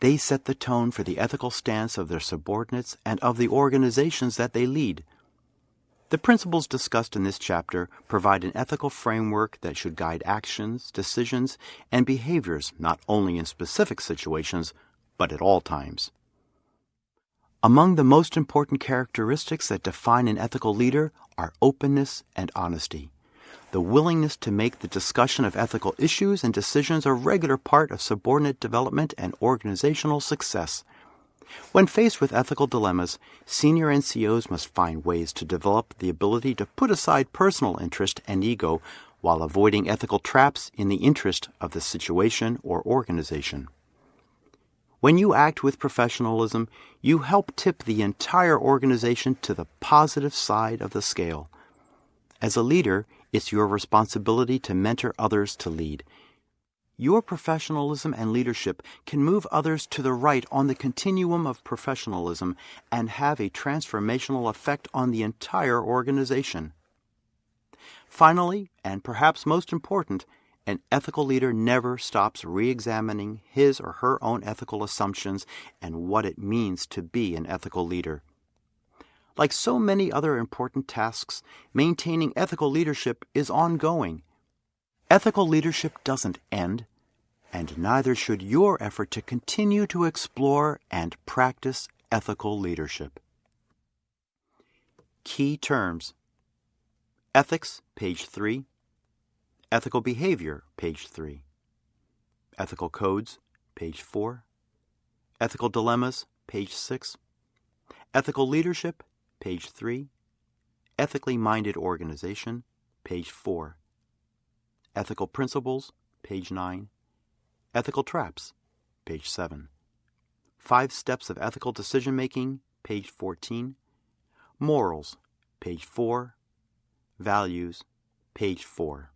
They set the tone for the ethical stance of their subordinates and of the organizations that they lead. The principles discussed in this chapter provide an ethical framework that should guide actions, decisions, and behaviors not only in specific situations, but at all times. Among the most important characteristics that define an ethical leader are openness and honesty. The willingness to make the discussion of ethical issues and decisions a regular part of subordinate development and organizational success. When faced with ethical dilemmas, senior NCOs must find ways to develop the ability to put aside personal interest and ego while avoiding ethical traps in the interest of the situation or organization. When you act with professionalism, you help tip the entire organization to the positive side of the scale. As a leader, it's your responsibility to mentor others to lead. Your professionalism and leadership can move others to the right on the continuum of professionalism and have a transformational effect on the entire organization. Finally, and perhaps most important, an ethical leader never stops re examining his or her own ethical assumptions and what it means to be an ethical leader. Like so many other important tasks, maintaining ethical leadership is ongoing. Ethical leadership doesn't end, and neither should your effort to continue to explore and practice ethical leadership. Key terms Ethics, page 3. Ethical Behavior, page 3. Ethical Codes, page 4. Ethical Dilemmas, page 6. Ethical Leadership, page 3. Ethically Minded Organization, page 4. Ethical Principles, page 9. Ethical Traps, page 7. Five Steps of Ethical Decision Making, page 14. Morals, page 4. Values, page 4.